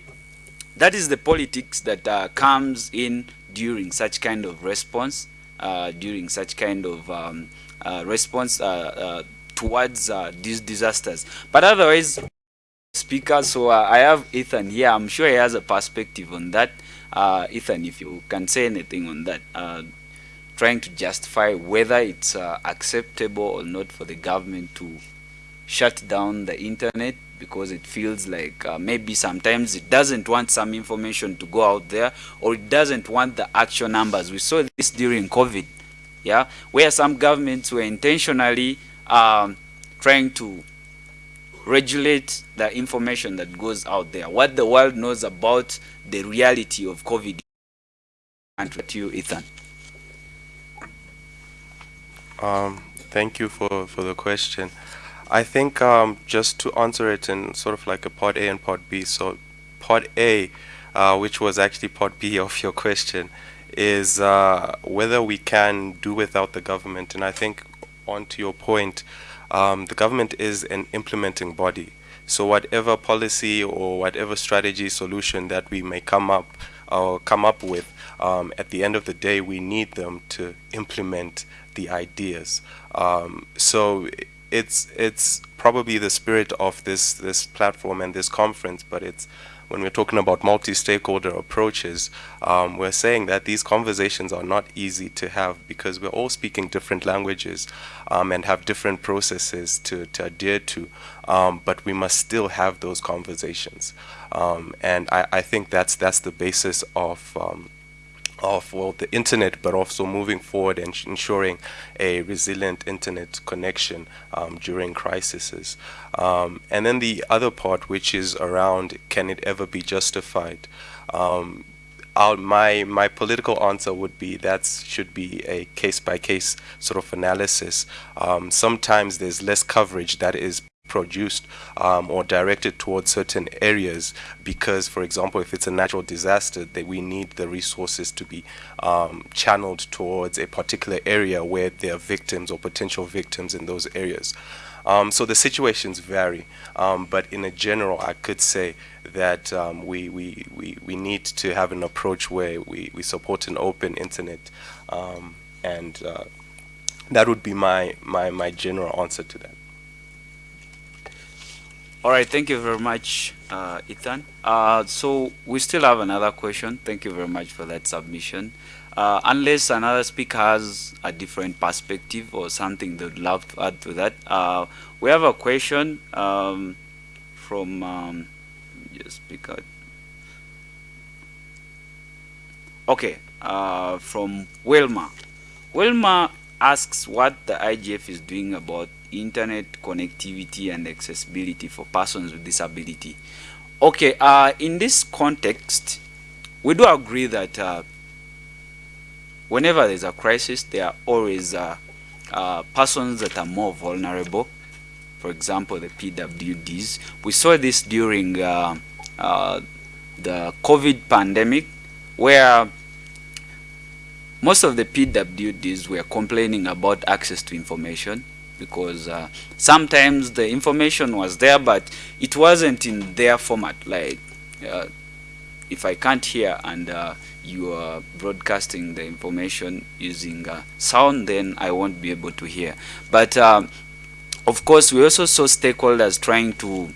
that is the politics that uh, comes in during such kind of response, uh, during such kind of um, uh, response uh, towards uh, these disasters. But otherwise, speaker, so uh, I have Ethan here. I'm sure he has a perspective on that. Uh, Ethan, if you can say anything on that, uh, trying to justify whether it's uh, acceptable or not for the government to shut down the internet because it feels like uh, maybe sometimes it doesn't want some information to go out there or it doesn't want the actual numbers. We saw this during COVID, yeah, where some governments were intentionally um, trying to regulate the information that goes out there, what the world knows about the reality of COVID. And to you, Ethan. Um, thank you for, for the question. I think um, just to answer it in sort of like a part A and part B. So part A, uh, which was actually part B of your question, is uh, whether we can do without the government. And I think on to your point, um, the government is an implementing body. So whatever policy or whatever strategy solution that we may come up or come up with, um, at the end of the day, we need them to implement the ideas. Um, so it's it's probably the spirit of this this platform and this conference, but it's when we're talking about multi-stakeholder approaches, um, we're saying that these conversations are not easy to have because we're all speaking different languages um, and have different processes to, to adhere to, um, but we must still have those conversations. Um, and I, I think that's, that's the basis of um, of well the internet but also moving forward and ensuring a resilient internet connection um, during crises. Um, and then the other part which is around can it ever be justified? Um, my my political answer would be that should be a case by case sort of analysis. Um, sometimes there's less coverage that is produced um, or directed towards certain areas because for example if it's a natural disaster that we need the resources to be um, channeled towards a particular area where there are victims or potential victims in those areas um, so the situations vary um, but in a general I could say that um, we, we, we, we need to have an approach where we, we support an open internet um, and uh, that would be my, my, my general answer to that. All right, thank you very much, uh, Ethan. Uh, so we still have another question. Thank you very much for that submission. Uh, unless another speaker has a different perspective or something they'd love to add to that, uh, we have a question um, from um, just out. Okay, uh, from Wilma. Wilma asks what the IGF is doing about internet connectivity and accessibility for persons with disability. Okay, uh, in this context, we do agree that uh, whenever there's a crisis, there are always uh, uh persons that are more vulnerable. For example, the PWDs. We saw this during uh, uh, the COVID pandemic, where most of the PWDs were complaining about access to information because uh, sometimes the information was there but it wasn't in their format. Like uh, if I can't hear and uh, you are broadcasting the information using uh, sound then I won't be able to hear. But um, of course we also saw stakeholders trying to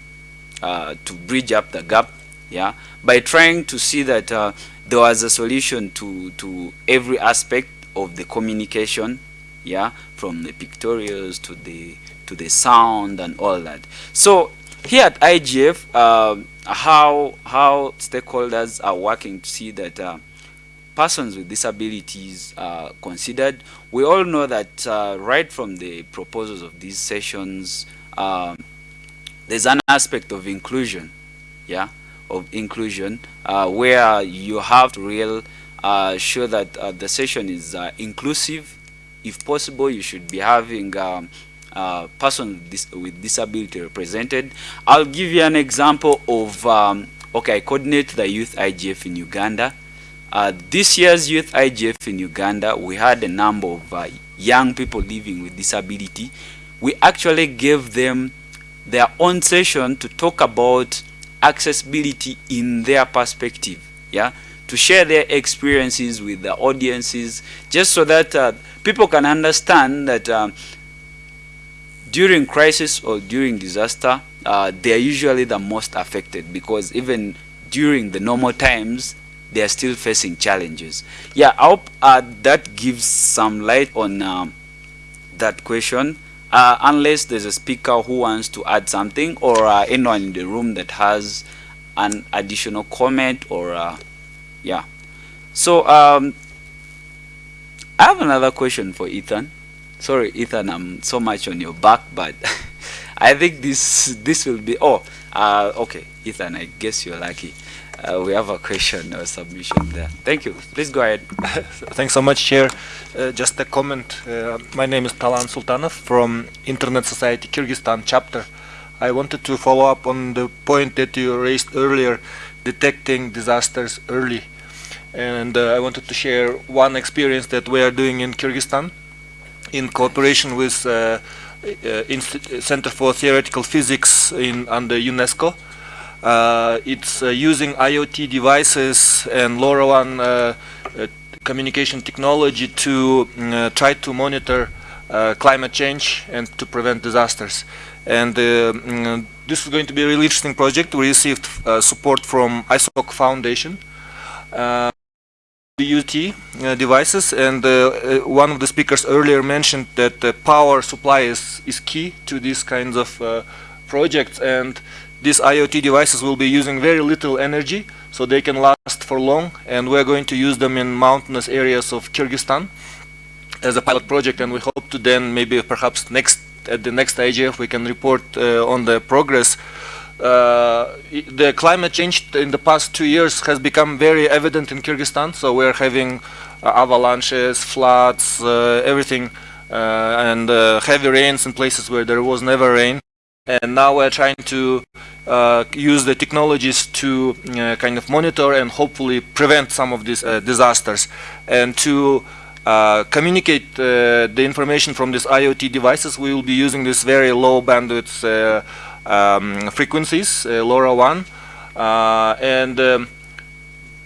uh, to bridge up the gap yeah by trying to see that uh, there was a solution to to every aspect of the communication yeah, from the pictorials to the to the sound and all that. So here at IGF, uh, how how stakeholders are working to see that uh, persons with disabilities are considered. We all know that uh, right from the proposals of these sessions, um, there's an aspect of inclusion, yeah, of inclusion, uh, where you have to real uh, sure that uh, the session is uh, inclusive. If possible, you should be having um, persons dis with disability represented. I'll give you an example of, um, okay, I coordinate the youth IGF in Uganda. Uh, this year's youth IGF in Uganda, we had a number of uh, young people living with disability. We actually gave them their own session to talk about accessibility in their perspective, yeah, to share their experiences with the audiences, just so that uh, people can understand that um, during crisis or during disaster, uh, they are usually the most affected because even during the normal times, they are still facing challenges. Yeah, I hope uh, that gives some light on um, that question. Uh, unless there's a speaker who wants to add something or uh, anyone in the room that has an additional comment or uh, yeah. So um, I have another question for Ethan. Sorry, Ethan, I'm so much on your back, but I think this this will be. Oh, uh, okay, Ethan. I guess you're lucky. Uh, we have a question or submission there. Thank you. Please go ahead. Thanks so much, Chair. Uh, just a comment. Uh, my name is Talant Sultanov from Internet Society Kyrgyzstan chapter. I wanted to follow up on the point that you raised earlier, detecting disasters early. And uh, I wanted to share one experience that we are doing in Kyrgyzstan in cooperation with uh, uh, Center for Theoretical Physics in under UNESCO. Uh, it's uh, using IoT devices and LoRaWAN uh, communication technology to try to monitor climate change and to prevent disasters. And mm, this is going to be a really interesting project. We received support from ISOC Foundation. UT uh, devices and uh, uh, one of the speakers earlier mentioned that the power supply is, is key to these kinds of projects and these IoT devices will be using very little energy, so they can last for long, and we're going to use them in mountainous areas of Kyrgyzstan as a pilot project, and we hope to then maybe perhaps next at the next IGF we can report uh, on the progress. Uh, the climate change in the past two years has become very evident in Kyrgyzstan, so we're having uh, avalanches, floods, uh, everything, uh, and heavy rains in places where there was never rain. And now we're trying to uh, use the technologies to uh, kind of monitor and hopefully prevent some of these uh, disasters. And to uh, communicate uh, the information from these IoT devices we will be using this very low bandwidth uh, um, frequencies LoRaWAN and um,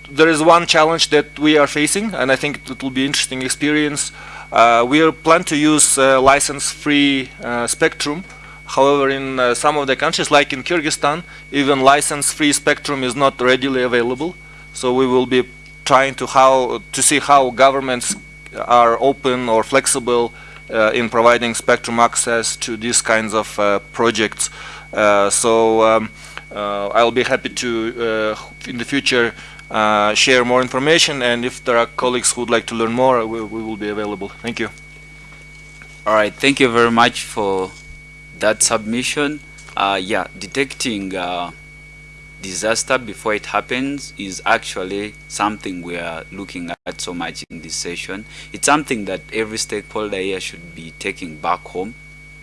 there is one challenge that we are facing and I think it will be interesting experience we are plan to use license free spectrum However, in uh, some of the countries, like in Kyrgyzstan, even license-free spectrum is not readily available. So we will be trying to how to see how governments are open or flexible uh, in providing spectrum access to these kinds of uh, projects. Uh, so um, uh, I'll be happy to, uh, in the future, share more information. And if there are colleagues who would like to learn more, we, we will be available. Thank you. All right. Thank you very much for that submission, uh, yeah, detecting uh, disaster before it happens is actually something we are looking at so much in this session. It's something that every stakeholder here should be taking back home.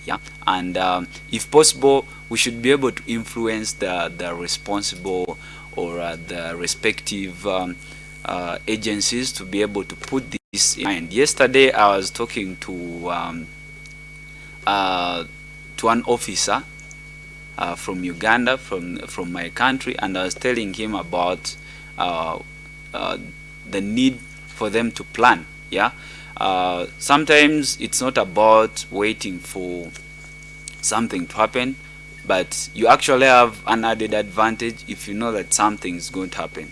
Yeah, and um, if possible, we should be able to influence the, the responsible or uh, the respective um, uh, agencies to be able to put this in mind. Yesterday, I was talking to um, uh, to an officer uh, from Uganda, from from my country, and I was telling him about uh, uh, the need for them to plan. Yeah, uh, sometimes it's not about waiting for something to happen, but you actually have an added advantage if you know that something is going to happen.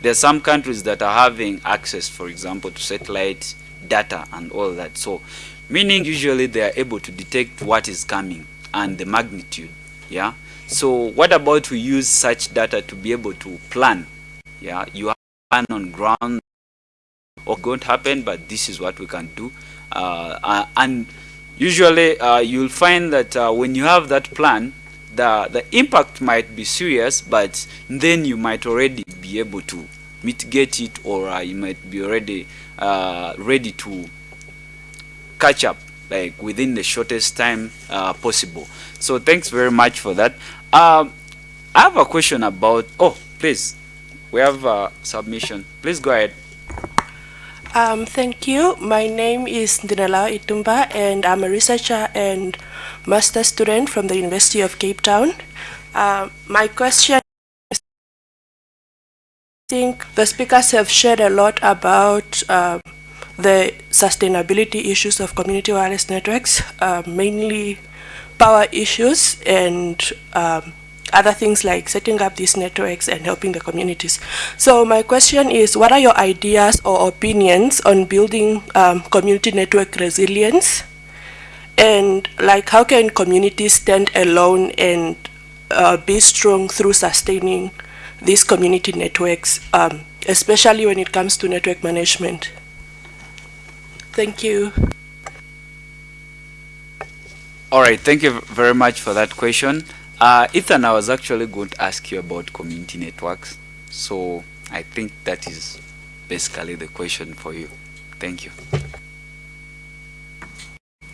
There are some countries that are having access, for example, to satellite data and all that. So, meaning usually they are able to detect what is coming and the magnitude. Yeah. So, what about we use such data to be able to plan? Yeah, you have plan on ground or to happen, but this is what we can do. Uh, uh, and usually uh, you'll find that uh, when you have that plan, the, the impact might be serious, but then you might already be able to mitigate it or you might be already ready to catch up like within the shortest time uh, possible. So thanks very much for that. Um, I have a question about, oh, please, we have a submission. Please go ahead. Um, thank you. My name is Dinala Itumba and I'm a researcher and master student from the University of Cape Town. Uh, my question is, I think the speakers have shared a lot about uh, the sustainability issues of community wireless networks, uh, mainly power issues and um, other things like setting up these networks and helping the communities. So my question is, what are your ideas or opinions on building um, community network resilience? And like, how can communities stand alone and uh, be strong through sustaining these community networks, um, especially when it comes to network management? Thank you. All right, thank you very much for that question. Uh, Ethan, I was actually going to ask you about community networks. So I think that is basically the question for you. Thank you.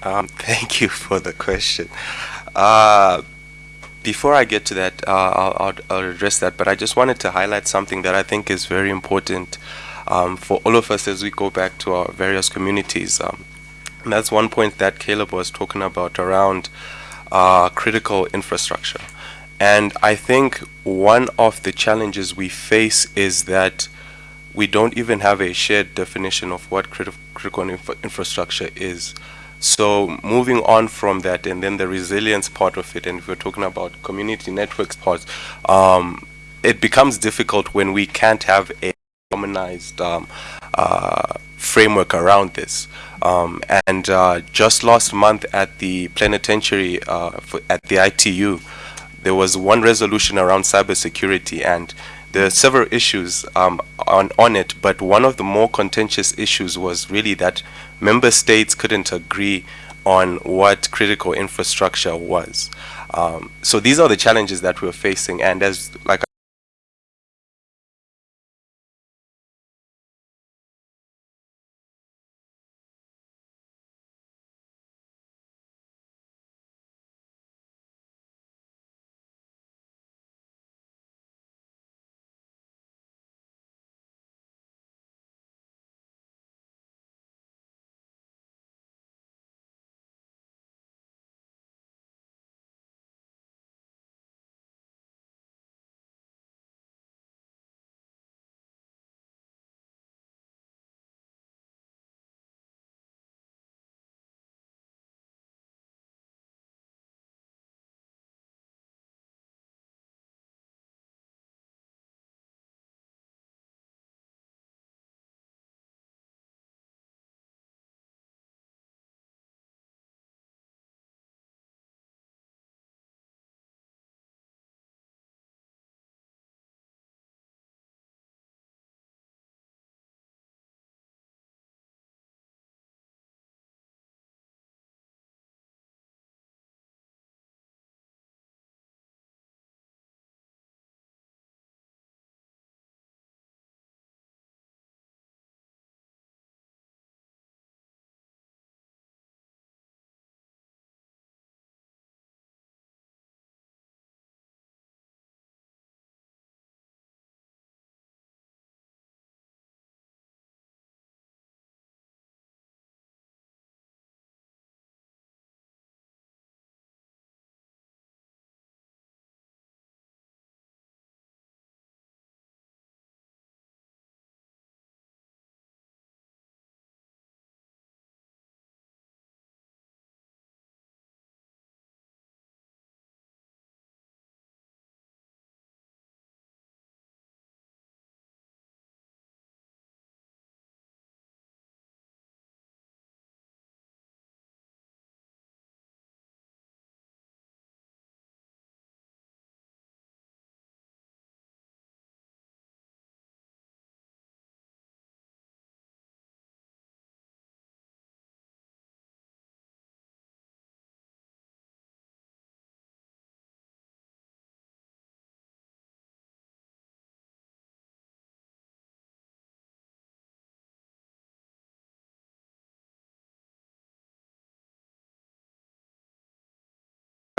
Um, thank you for the question. Uh, before I get to that, uh, I'll, I'll, address that, but I just wanted to highlight something that I think is very important um, for all of us as we go back to our various communities. Um, and that's one point that Caleb was talking about around uh, critical infrastructure. And I think one of the challenges we face is that we don't even have a shared definition of what criti critical infra infrastructure is. So moving on from that and then the resilience part of it, and if we're talking about community networks part, um, it becomes difficult when we can't have a harmonized um, uh, framework around this. Um, and uh, just last month at the plenipotentiary uh, at the ITU, there was one resolution around cybersecurity and there are several issues um, on, on it, but one of the more contentious issues was really that member states couldn't agree on what critical infrastructure was. Um, so these are the challenges that we're facing and as like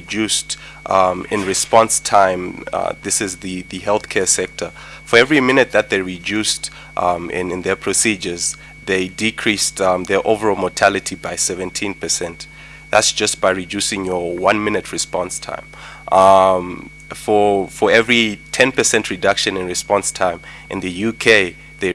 reduced um, in response time, uh, this is the, the healthcare sector, for every minute that they reduced um, in, in their procedures, they decreased um, their overall mortality by 17%. That's just by reducing your one minute response time. Um, for, for every 10% reduction in response time in the UK, they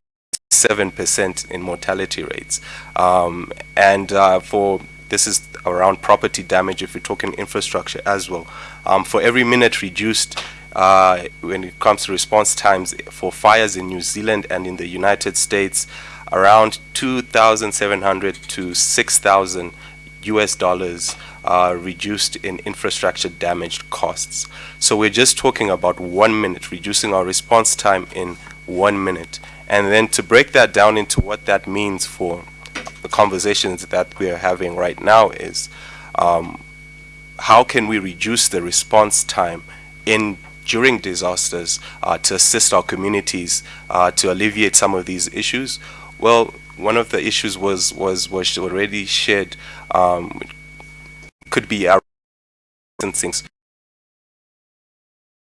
7% in mortality rates. Um, and uh, for this is around property damage if you're talking infrastructure as well. Um, for every minute reduced uh, when it comes to response times for fires in New Zealand and in the United States, around 2,700 to 6,000 US dollars uh, reduced in infrastructure damaged costs. So we're just talking about one minute, reducing our response time in one minute. And then to break that down into what that means for conversations that we're having right now is um, how can we reduce the response time in during disasters uh, to assist our communities uh, to alleviate some of these issues? Well, one of the issues was was was already shared. Um, could be our licensing.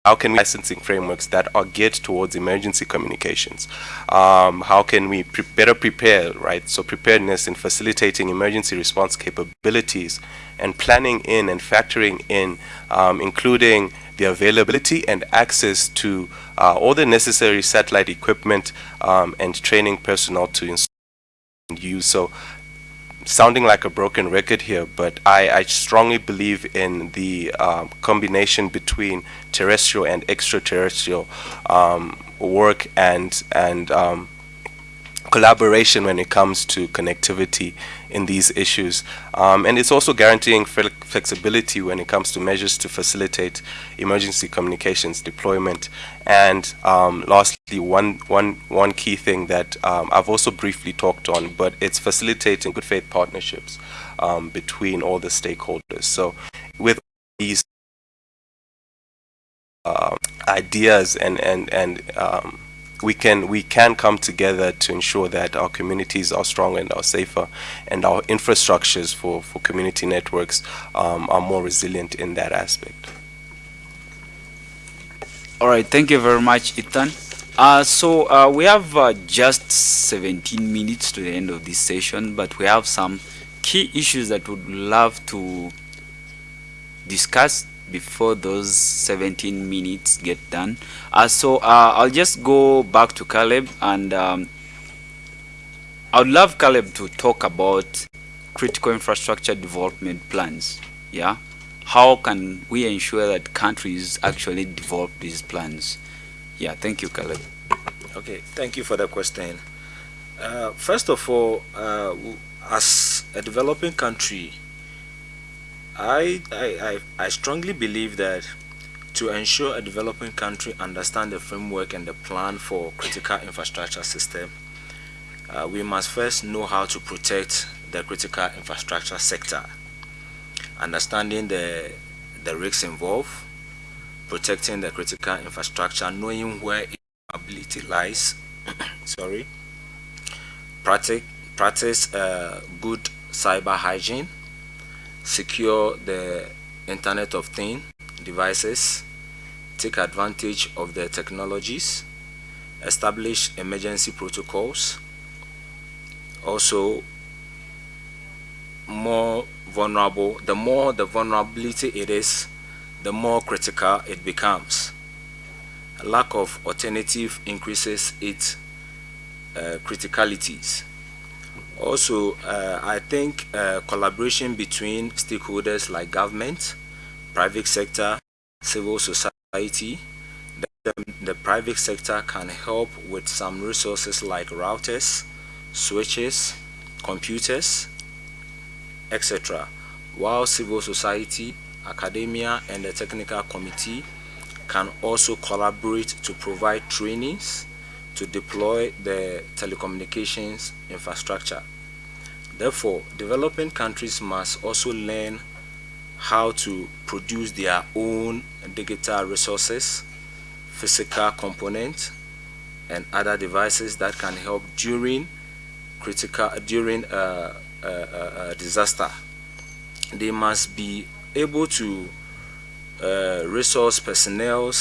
How can we licensing frameworks that are geared towards emergency communications? Um, how can we pre better prepare, right? So preparedness in facilitating emergency response capabilities and planning in and factoring in, um, including the availability and access to uh, all the necessary satellite equipment um, and training personnel to install and use. So sounding like a broken record here, but I, I strongly believe in the um, combination between terrestrial and extraterrestrial um, work and and um, collaboration when it comes to connectivity in these issues. Um, and it's also guaranteeing flexibility when it comes to measures to facilitate emergency communications deployment. And um, lastly, one, one, one key thing that um, I've also briefly talked on, but it's facilitating good faith partnerships um, between all the stakeholders. So with these uh, ideas and, and, and um, we can we can come together to ensure that our communities are stronger and are safer and our infrastructures for, for community networks um, are more resilient in that aspect. All right, thank you very much, Ethan. Uh, so uh, we have uh, just 17 minutes to the end of this session, but we have some key issues that we would love to discuss before those 17 minutes get done. Uh, so uh, I'll just go back to Caleb and um, I would love Caleb to talk about critical infrastructure development plans. Yeah, how can we ensure that countries actually develop these plans? Yeah, thank you, Caleb. Okay, thank you for the question. Uh, first of all, uh, as a developing country, I, I, I, strongly believe that to ensure a developing country understand the framework and the plan for critical infrastructure system, uh, we must first know how to protect the critical infrastructure sector. Understanding the, the risks involved, protecting the critical infrastructure, knowing where its ability lies, sorry, practice, practice uh, good cyber hygiene, secure the Internet of Things devices, take advantage of the technologies, establish emergency protocols, also more vulnerable, the more the vulnerability it is, the more critical it becomes. Lack of alternative increases its uh, criticalities. Also, uh, I think uh, collaboration between stakeholders like government, private sector, civil society, the, the private sector can help with some resources like routers, switches, computers, etc. While civil society, academia, and the technical committee can also collaborate to provide trainings to deploy the telecommunications infrastructure. Therefore, developing countries must also learn how to produce their own digital resources, physical components, and other devices that can help during critical during a, a, a disaster. They must be able to uh, resource personnel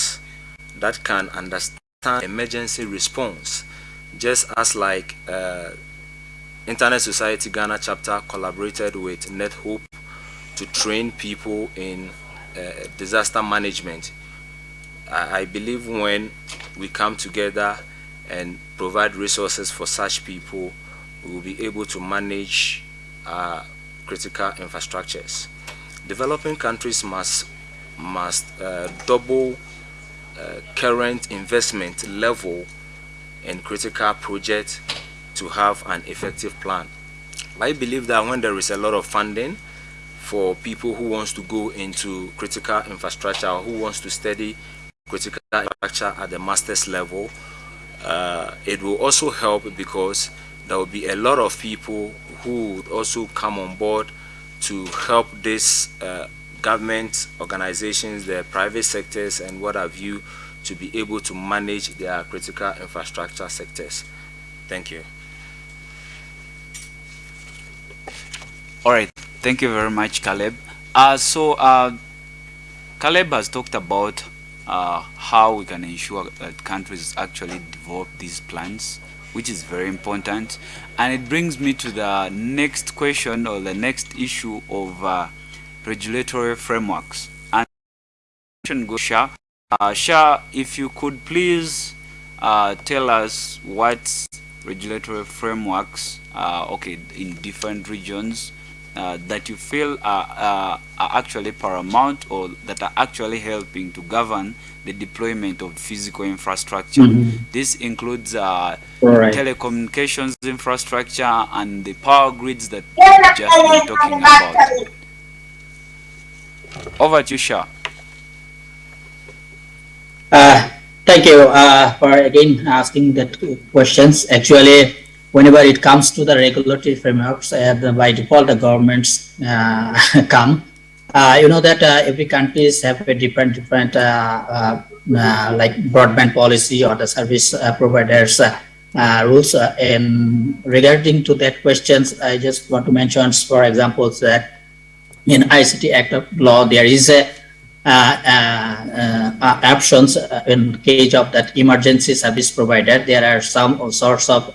that can understand emergency response, just as like uh, Internet Society Ghana chapter collaborated with NetHope to train people in uh, disaster management. I, I believe when we come together and provide resources for such people, we will be able to manage uh, critical infrastructures. Developing countries must must uh, double uh, current investment level in critical projects to have an effective plan. I believe that when there is a lot of funding for people who wants to go into critical infrastructure or who wants to study critical infrastructure at the master's level, uh, it will also help because there will be a lot of people who would also come on board to help this uh, government organizations, the private sectors and what have you to be able to manage their critical infrastructure sectors. Thank you. All right, thank you very much, Caleb. Uh, so, uh, Caleb has talked about uh, how we can ensure that countries actually develop these plans, which is very important. And it brings me to the next question or the next issue of uh, regulatory frameworks. And. Uh, Shah, if you could please uh, tell us what regulatory frameworks, uh, okay, in different regions uh, that you feel are, uh, are actually paramount or that are actually helping to govern the deployment of physical infrastructure. Mm -hmm. This includes uh, right. telecommunications infrastructure and the power grids that we've just been talking about. Over to Shah. Uh, thank you uh, for again asking that questions. Actually, whenever it comes to the regulatory frameworks, uh, by default, the governments uh, come. Uh, you know that uh, every countries have a different, different like broadband policy or the service providers rules. and regarding to that questions, I just want to mention, for example, that in ICT Act of Law, there is a uh, uh, uh, options in case of that emergency service provider. There are some sorts of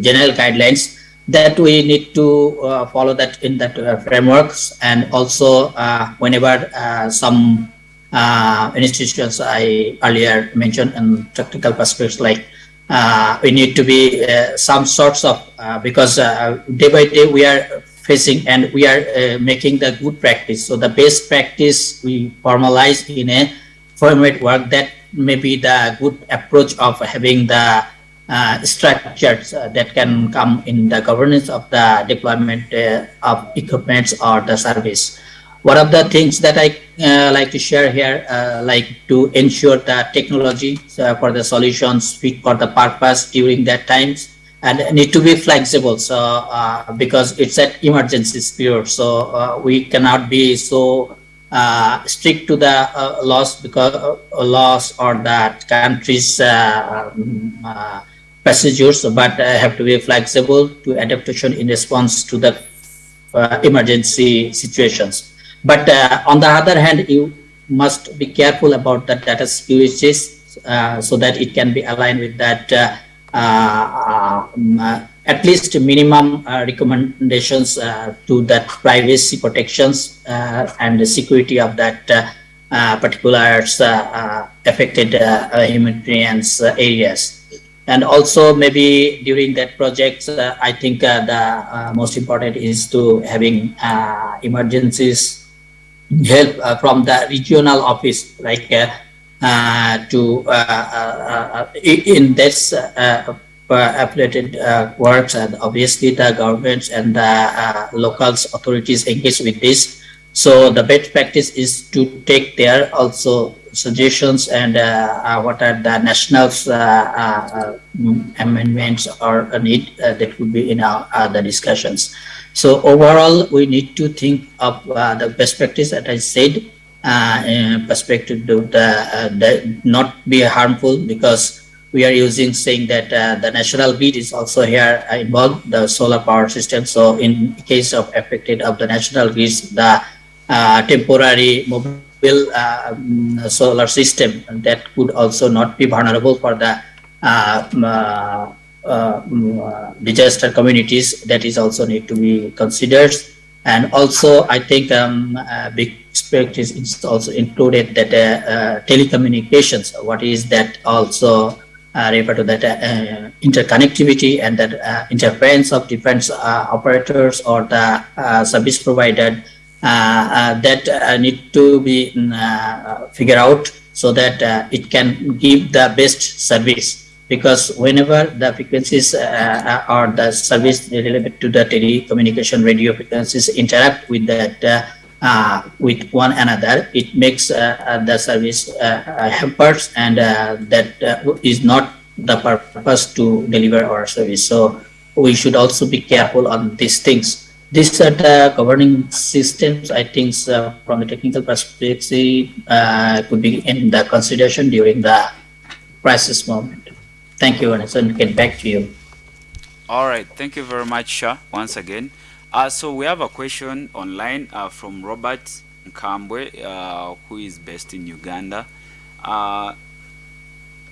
general guidelines that we need to follow that in that frameworks and also whenever some uh, institutions I earlier mentioned in technical perspectives like uh, we need to be uh, some sorts of because day by day we are facing and we are uh, making the good practice. So the best practice we formalize in a framework that may be the good approach of having the uh, structures uh, that can come in the governance of the deployment uh, of equipments or the service. One of the things that I uh, like to share here, uh, like to ensure the technology for the solutions fit for the purpose during that times and need to be flexible so uh, because it's an emergency period so uh, we cannot be so uh, strict to the uh, laws because uh, laws or that countries uh, um, procedures but have to be flexible to adaptation in response to the emergency situations. But on the other hand you must be careful about the data security so that it can be aligned with that Uh, uh, at least minimum uh, recommendations uh, to that privacy protections and the security of that particular affected humanitarian areas. And also maybe during that project uh, i think uh, the uh, most important is to having emergencies help from the regional office like uh, to uh, uh, in this affiliated works and obviously the governments and the local authorities engage with this. So the best practice is to take their also suggestions and uh, what are the national uh, uh, amendments or need that would be in our, the discussions. So overall, we need to think of the best practice that I said uh, perspective to the, uh, not be harmful because we are using saying that uh, the national grid is also here involved the solar power system. So in case of affected of the national grid the uh, temporary um, solar system that could also not be vulnerable for the uh, uh, uh, disaster communities that is also need to be considered and also I think um, uh, big aspect is also included that uh, uh, telecommunications what is that also uh, refer to that uh, interconnectivity and that uh, interference of different operators or the service provider that need to be mm, figured out so that it can give the best service because whenever the frequencies uh, or the service related to the telecommunication radio frequencies interact with that uh, uh, with one another, it makes uh, the service uh, hampers and uh, that is not the purpose to deliver our service. So we should also be careful on these things. These are the governing systems, I think from the technical perspective could be in the consideration during the crisis moment. Thank you, Anderson. Get back to you. All right. Thank you very much, Shah, once again. Uh, so we have a question online uh, from Robert Nkambwe, uh, who is based in Uganda. Uh,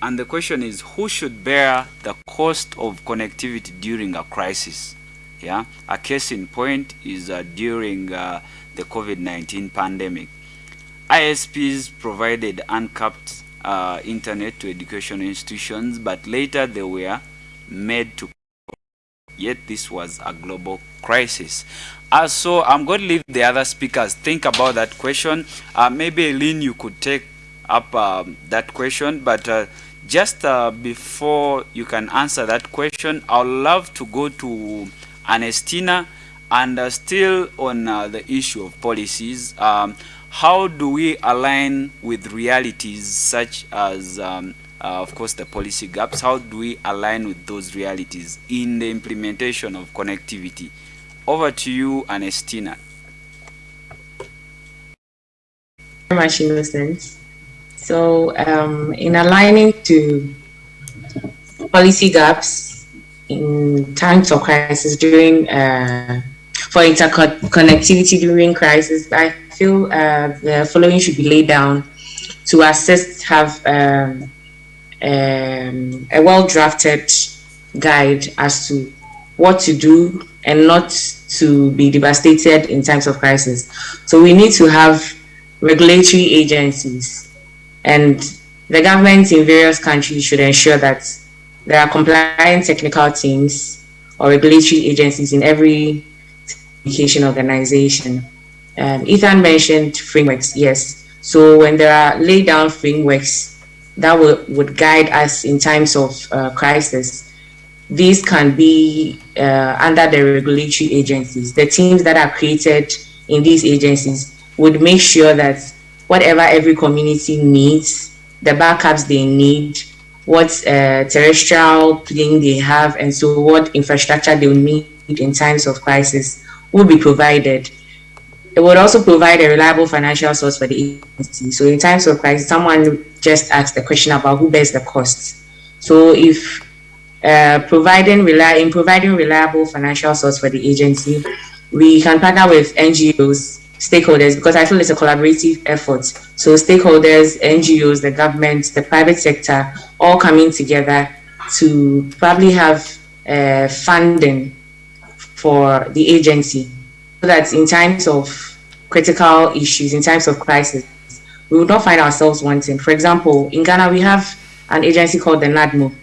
and the question is, who should bear the cost of connectivity during a crisis? Yeah, a case in point is uh, during uh, the COVID-19 pandemic. ISPs provided uncapped uh, internet to education institutions, but later they were made to yet this was a global crisis. Uh, so I'm going to leave the other speakers think about that question. Uh, maybe Lynn, you could take up um, that question, but uh, just uh, before you can answer that question, I'd love to go to Anestina and uh, still on uh, the issue of policies. Um, how do we align with realities such as, um, uh, of course, the policy gaps? How do we align with those realities in the implementation of connectivity? Over to you, Anestina. Much Innocent. So, um, in aligning to policy gaps in times of crisis during uh, for interconnectivity during crisis, I feel uh, the following should be laid down to assist, have um, um, a well-drafted guide as to what to do and not to be devastated in times of crisis. So we need to have regulatory agencies and the governments in various countries should ensure that there are compliant technical teams or regulatory agencies in every education organization. Um, Ethan mentioned frameworks, yes. So when there are laid down frameworks that would, would guide us in times of uh, crisis, these can be uh, under the regulatory agencies. The teams that are created in these agencies would make sure that whatever every community needs, the backups they need, what uh, terrestrial plane they have, and so what infrastructure they will need in times of crisis will be provided. It would also provide a reliable financial source for the agency. So in times of crisis, someone just asked the question about who bears the costs. So if uh, providing in providing reliable financial source for the agency, we can partner with NGOs, stakeholders, because I feel it's a collaborative effort. So stakeholders, NGOs, the government, the private sector, all coming together to probably have uh, funding for the agency that in times of critical issues, in times of crisis, we would not find ourselves wanting. For example, in Ghana, we have an agency called the NADMO,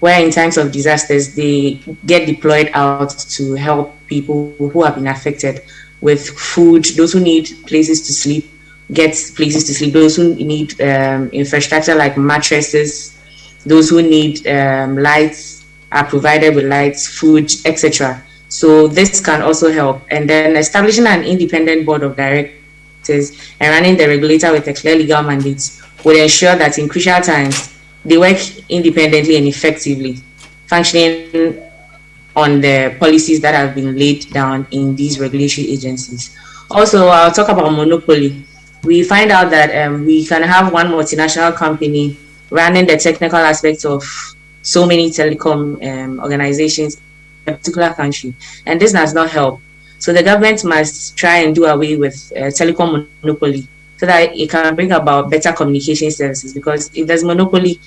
where in times of disasters, they get deployed out to help people who have been affected with food, those who need places to sleep, get places to sleep, those who need um, infrastructure like mattresses, those who need um, lights are provided with lights, food, etc. So this can also help. And then establishing an independent board of directors and running the regulator with a clear legal mandate would ensure that in crucial times, they work independently and effectively, functioning on the policies that have been laid down in these regulatory agencies. Also, I'll talk about monopoly. We find out that um, we can have one multinational company running the technical aspects of so many telecom um, organizations a particular country, and this does not help. So the government must try and do away with uh, telecom monopoly, so that it can bring about better communication services. Because if there's monopoly,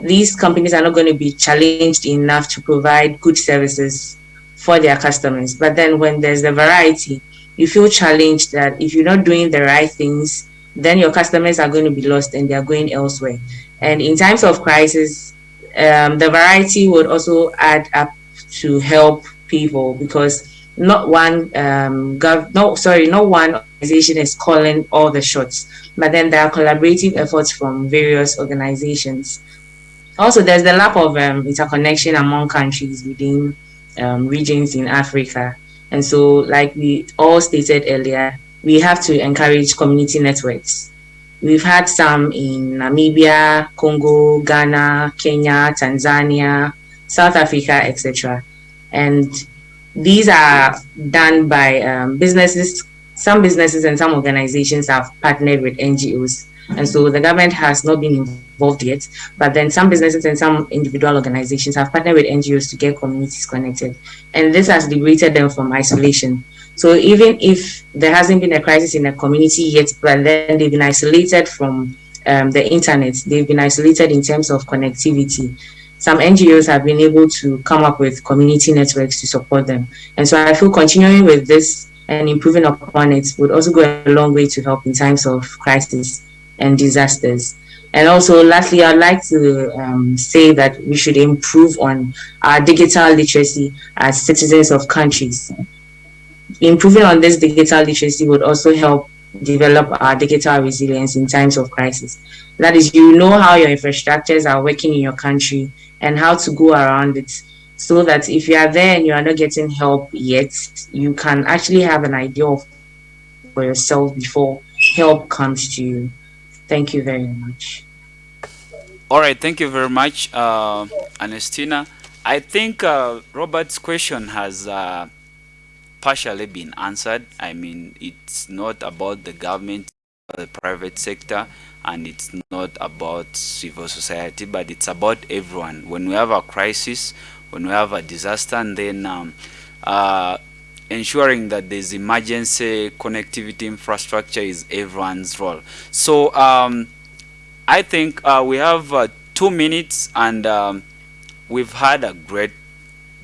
these companies are not going to be challenged enough to provide good services for their customers. But then when there's the variety, you feel challenged that if you're not doing the right things, then your customers are going to be lost and they're going elsewhere. And in times of crisis, um, the variety would also add up to help people because not one um, gov- no sorry not one organization is calling all the shots but then there are collaborative efforts from various organizations. Also there's the lack of um, interconnection among countries within um, regions in africa. And so like we all stated earlier we have to encourage community networks. We've had some in namibia congo ghana kenya tanzania south africa etc and these are done by um, businesses. Some businesses and some organizations have partnered with NGOs. And so the government has not been involved yet, but then some businesses and some individual organizations have partnered with NGOs to get communities connected. And this has liberated them from isolation. So even if there hasn't been a crisis in a community yet, but then they've been isolated from um, the internet, they've been isolated in terms of connectivity some NGOs have been able to come up with community networks to support them. And so I feel continuing with this and improving upon it would also go a long way to help in times of crisis and disasters. And also, lastly, I'd like to um, say that we should improve on our digital literacy as citizens of countries. Improving on this digital literacy would also help develop our digital resilience in times of crisis. That is, you know how your infrastructures are working in your country and how to go around it so that if you are there and you are not getting help yet, you can actually have an idea of for yourself before help comes to you. Thank you very much. All right, thank you very much, uh, Anestina. I think uh, Robert's question has uh, partially been answered. I mean, it's not about the government, the private sector and it's not about civil society but it's about everyone. When we have a crisis when we have a disaster and then um, uh, ensuring that there's emergency connectivity infrastructure is everyone's role. So um, I think uh, we have uh, two minutes and um, we've had a great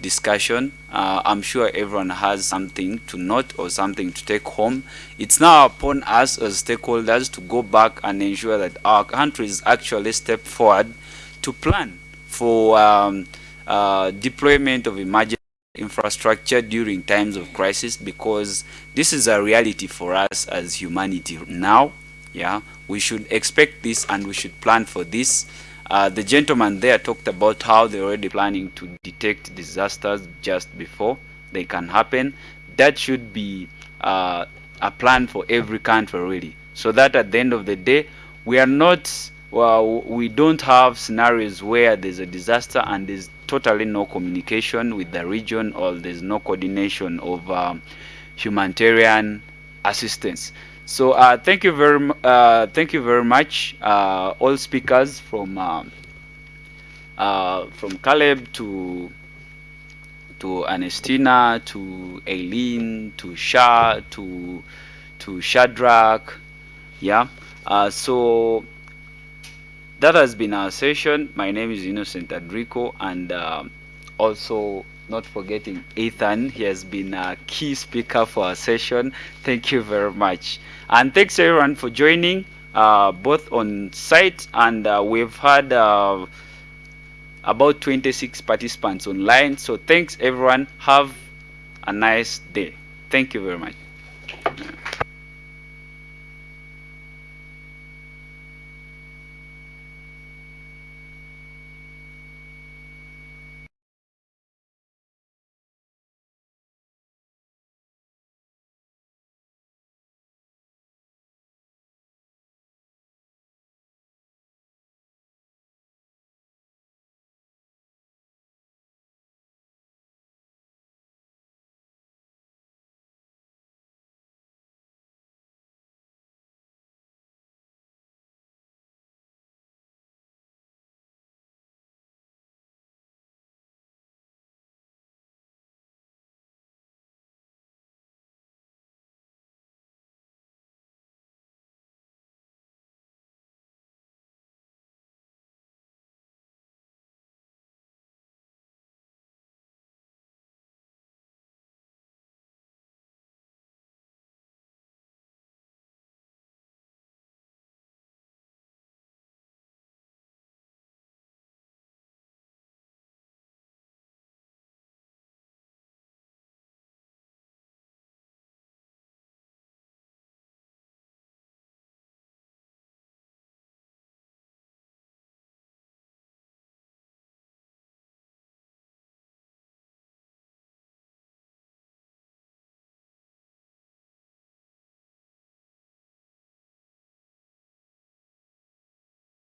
discussion. Uh, I'm sure everyone has something to note or something to take home. It's now upon us as stakeholders to go back and ensure that our countries actually step forward to plan for um, uh, deployment of emergency infrastructure during times of crisis because this is a reality for us as humanity now. Yeah, we should expect this and we should plan for this. Uh, the gentleman there talked about how they're already planning to detect disasters just before they can happen. That should be uh, a plan for every country really. So that at the end of the day, we are not, well, we don't have scenarios where there's a disaster and there's totally no communication with the region or there's no coordination of um, humanitarian assistance. So uh, thank you very uh, thank you very much, uh, all speakers from um, uh, from Caleb to to Anestina to Aileen to Shah to to Shadrach, yeah. Uh, so that has been our session. My name is Innocent Adrico, and also not forgetting Ethan. He has been a key speaker for our session. Thank you very much. And thanks everyone for joining, uh, both on site and uh, we've had uh, about 26 participants online. So thanks everyone. Have a nice day. Thank you very much.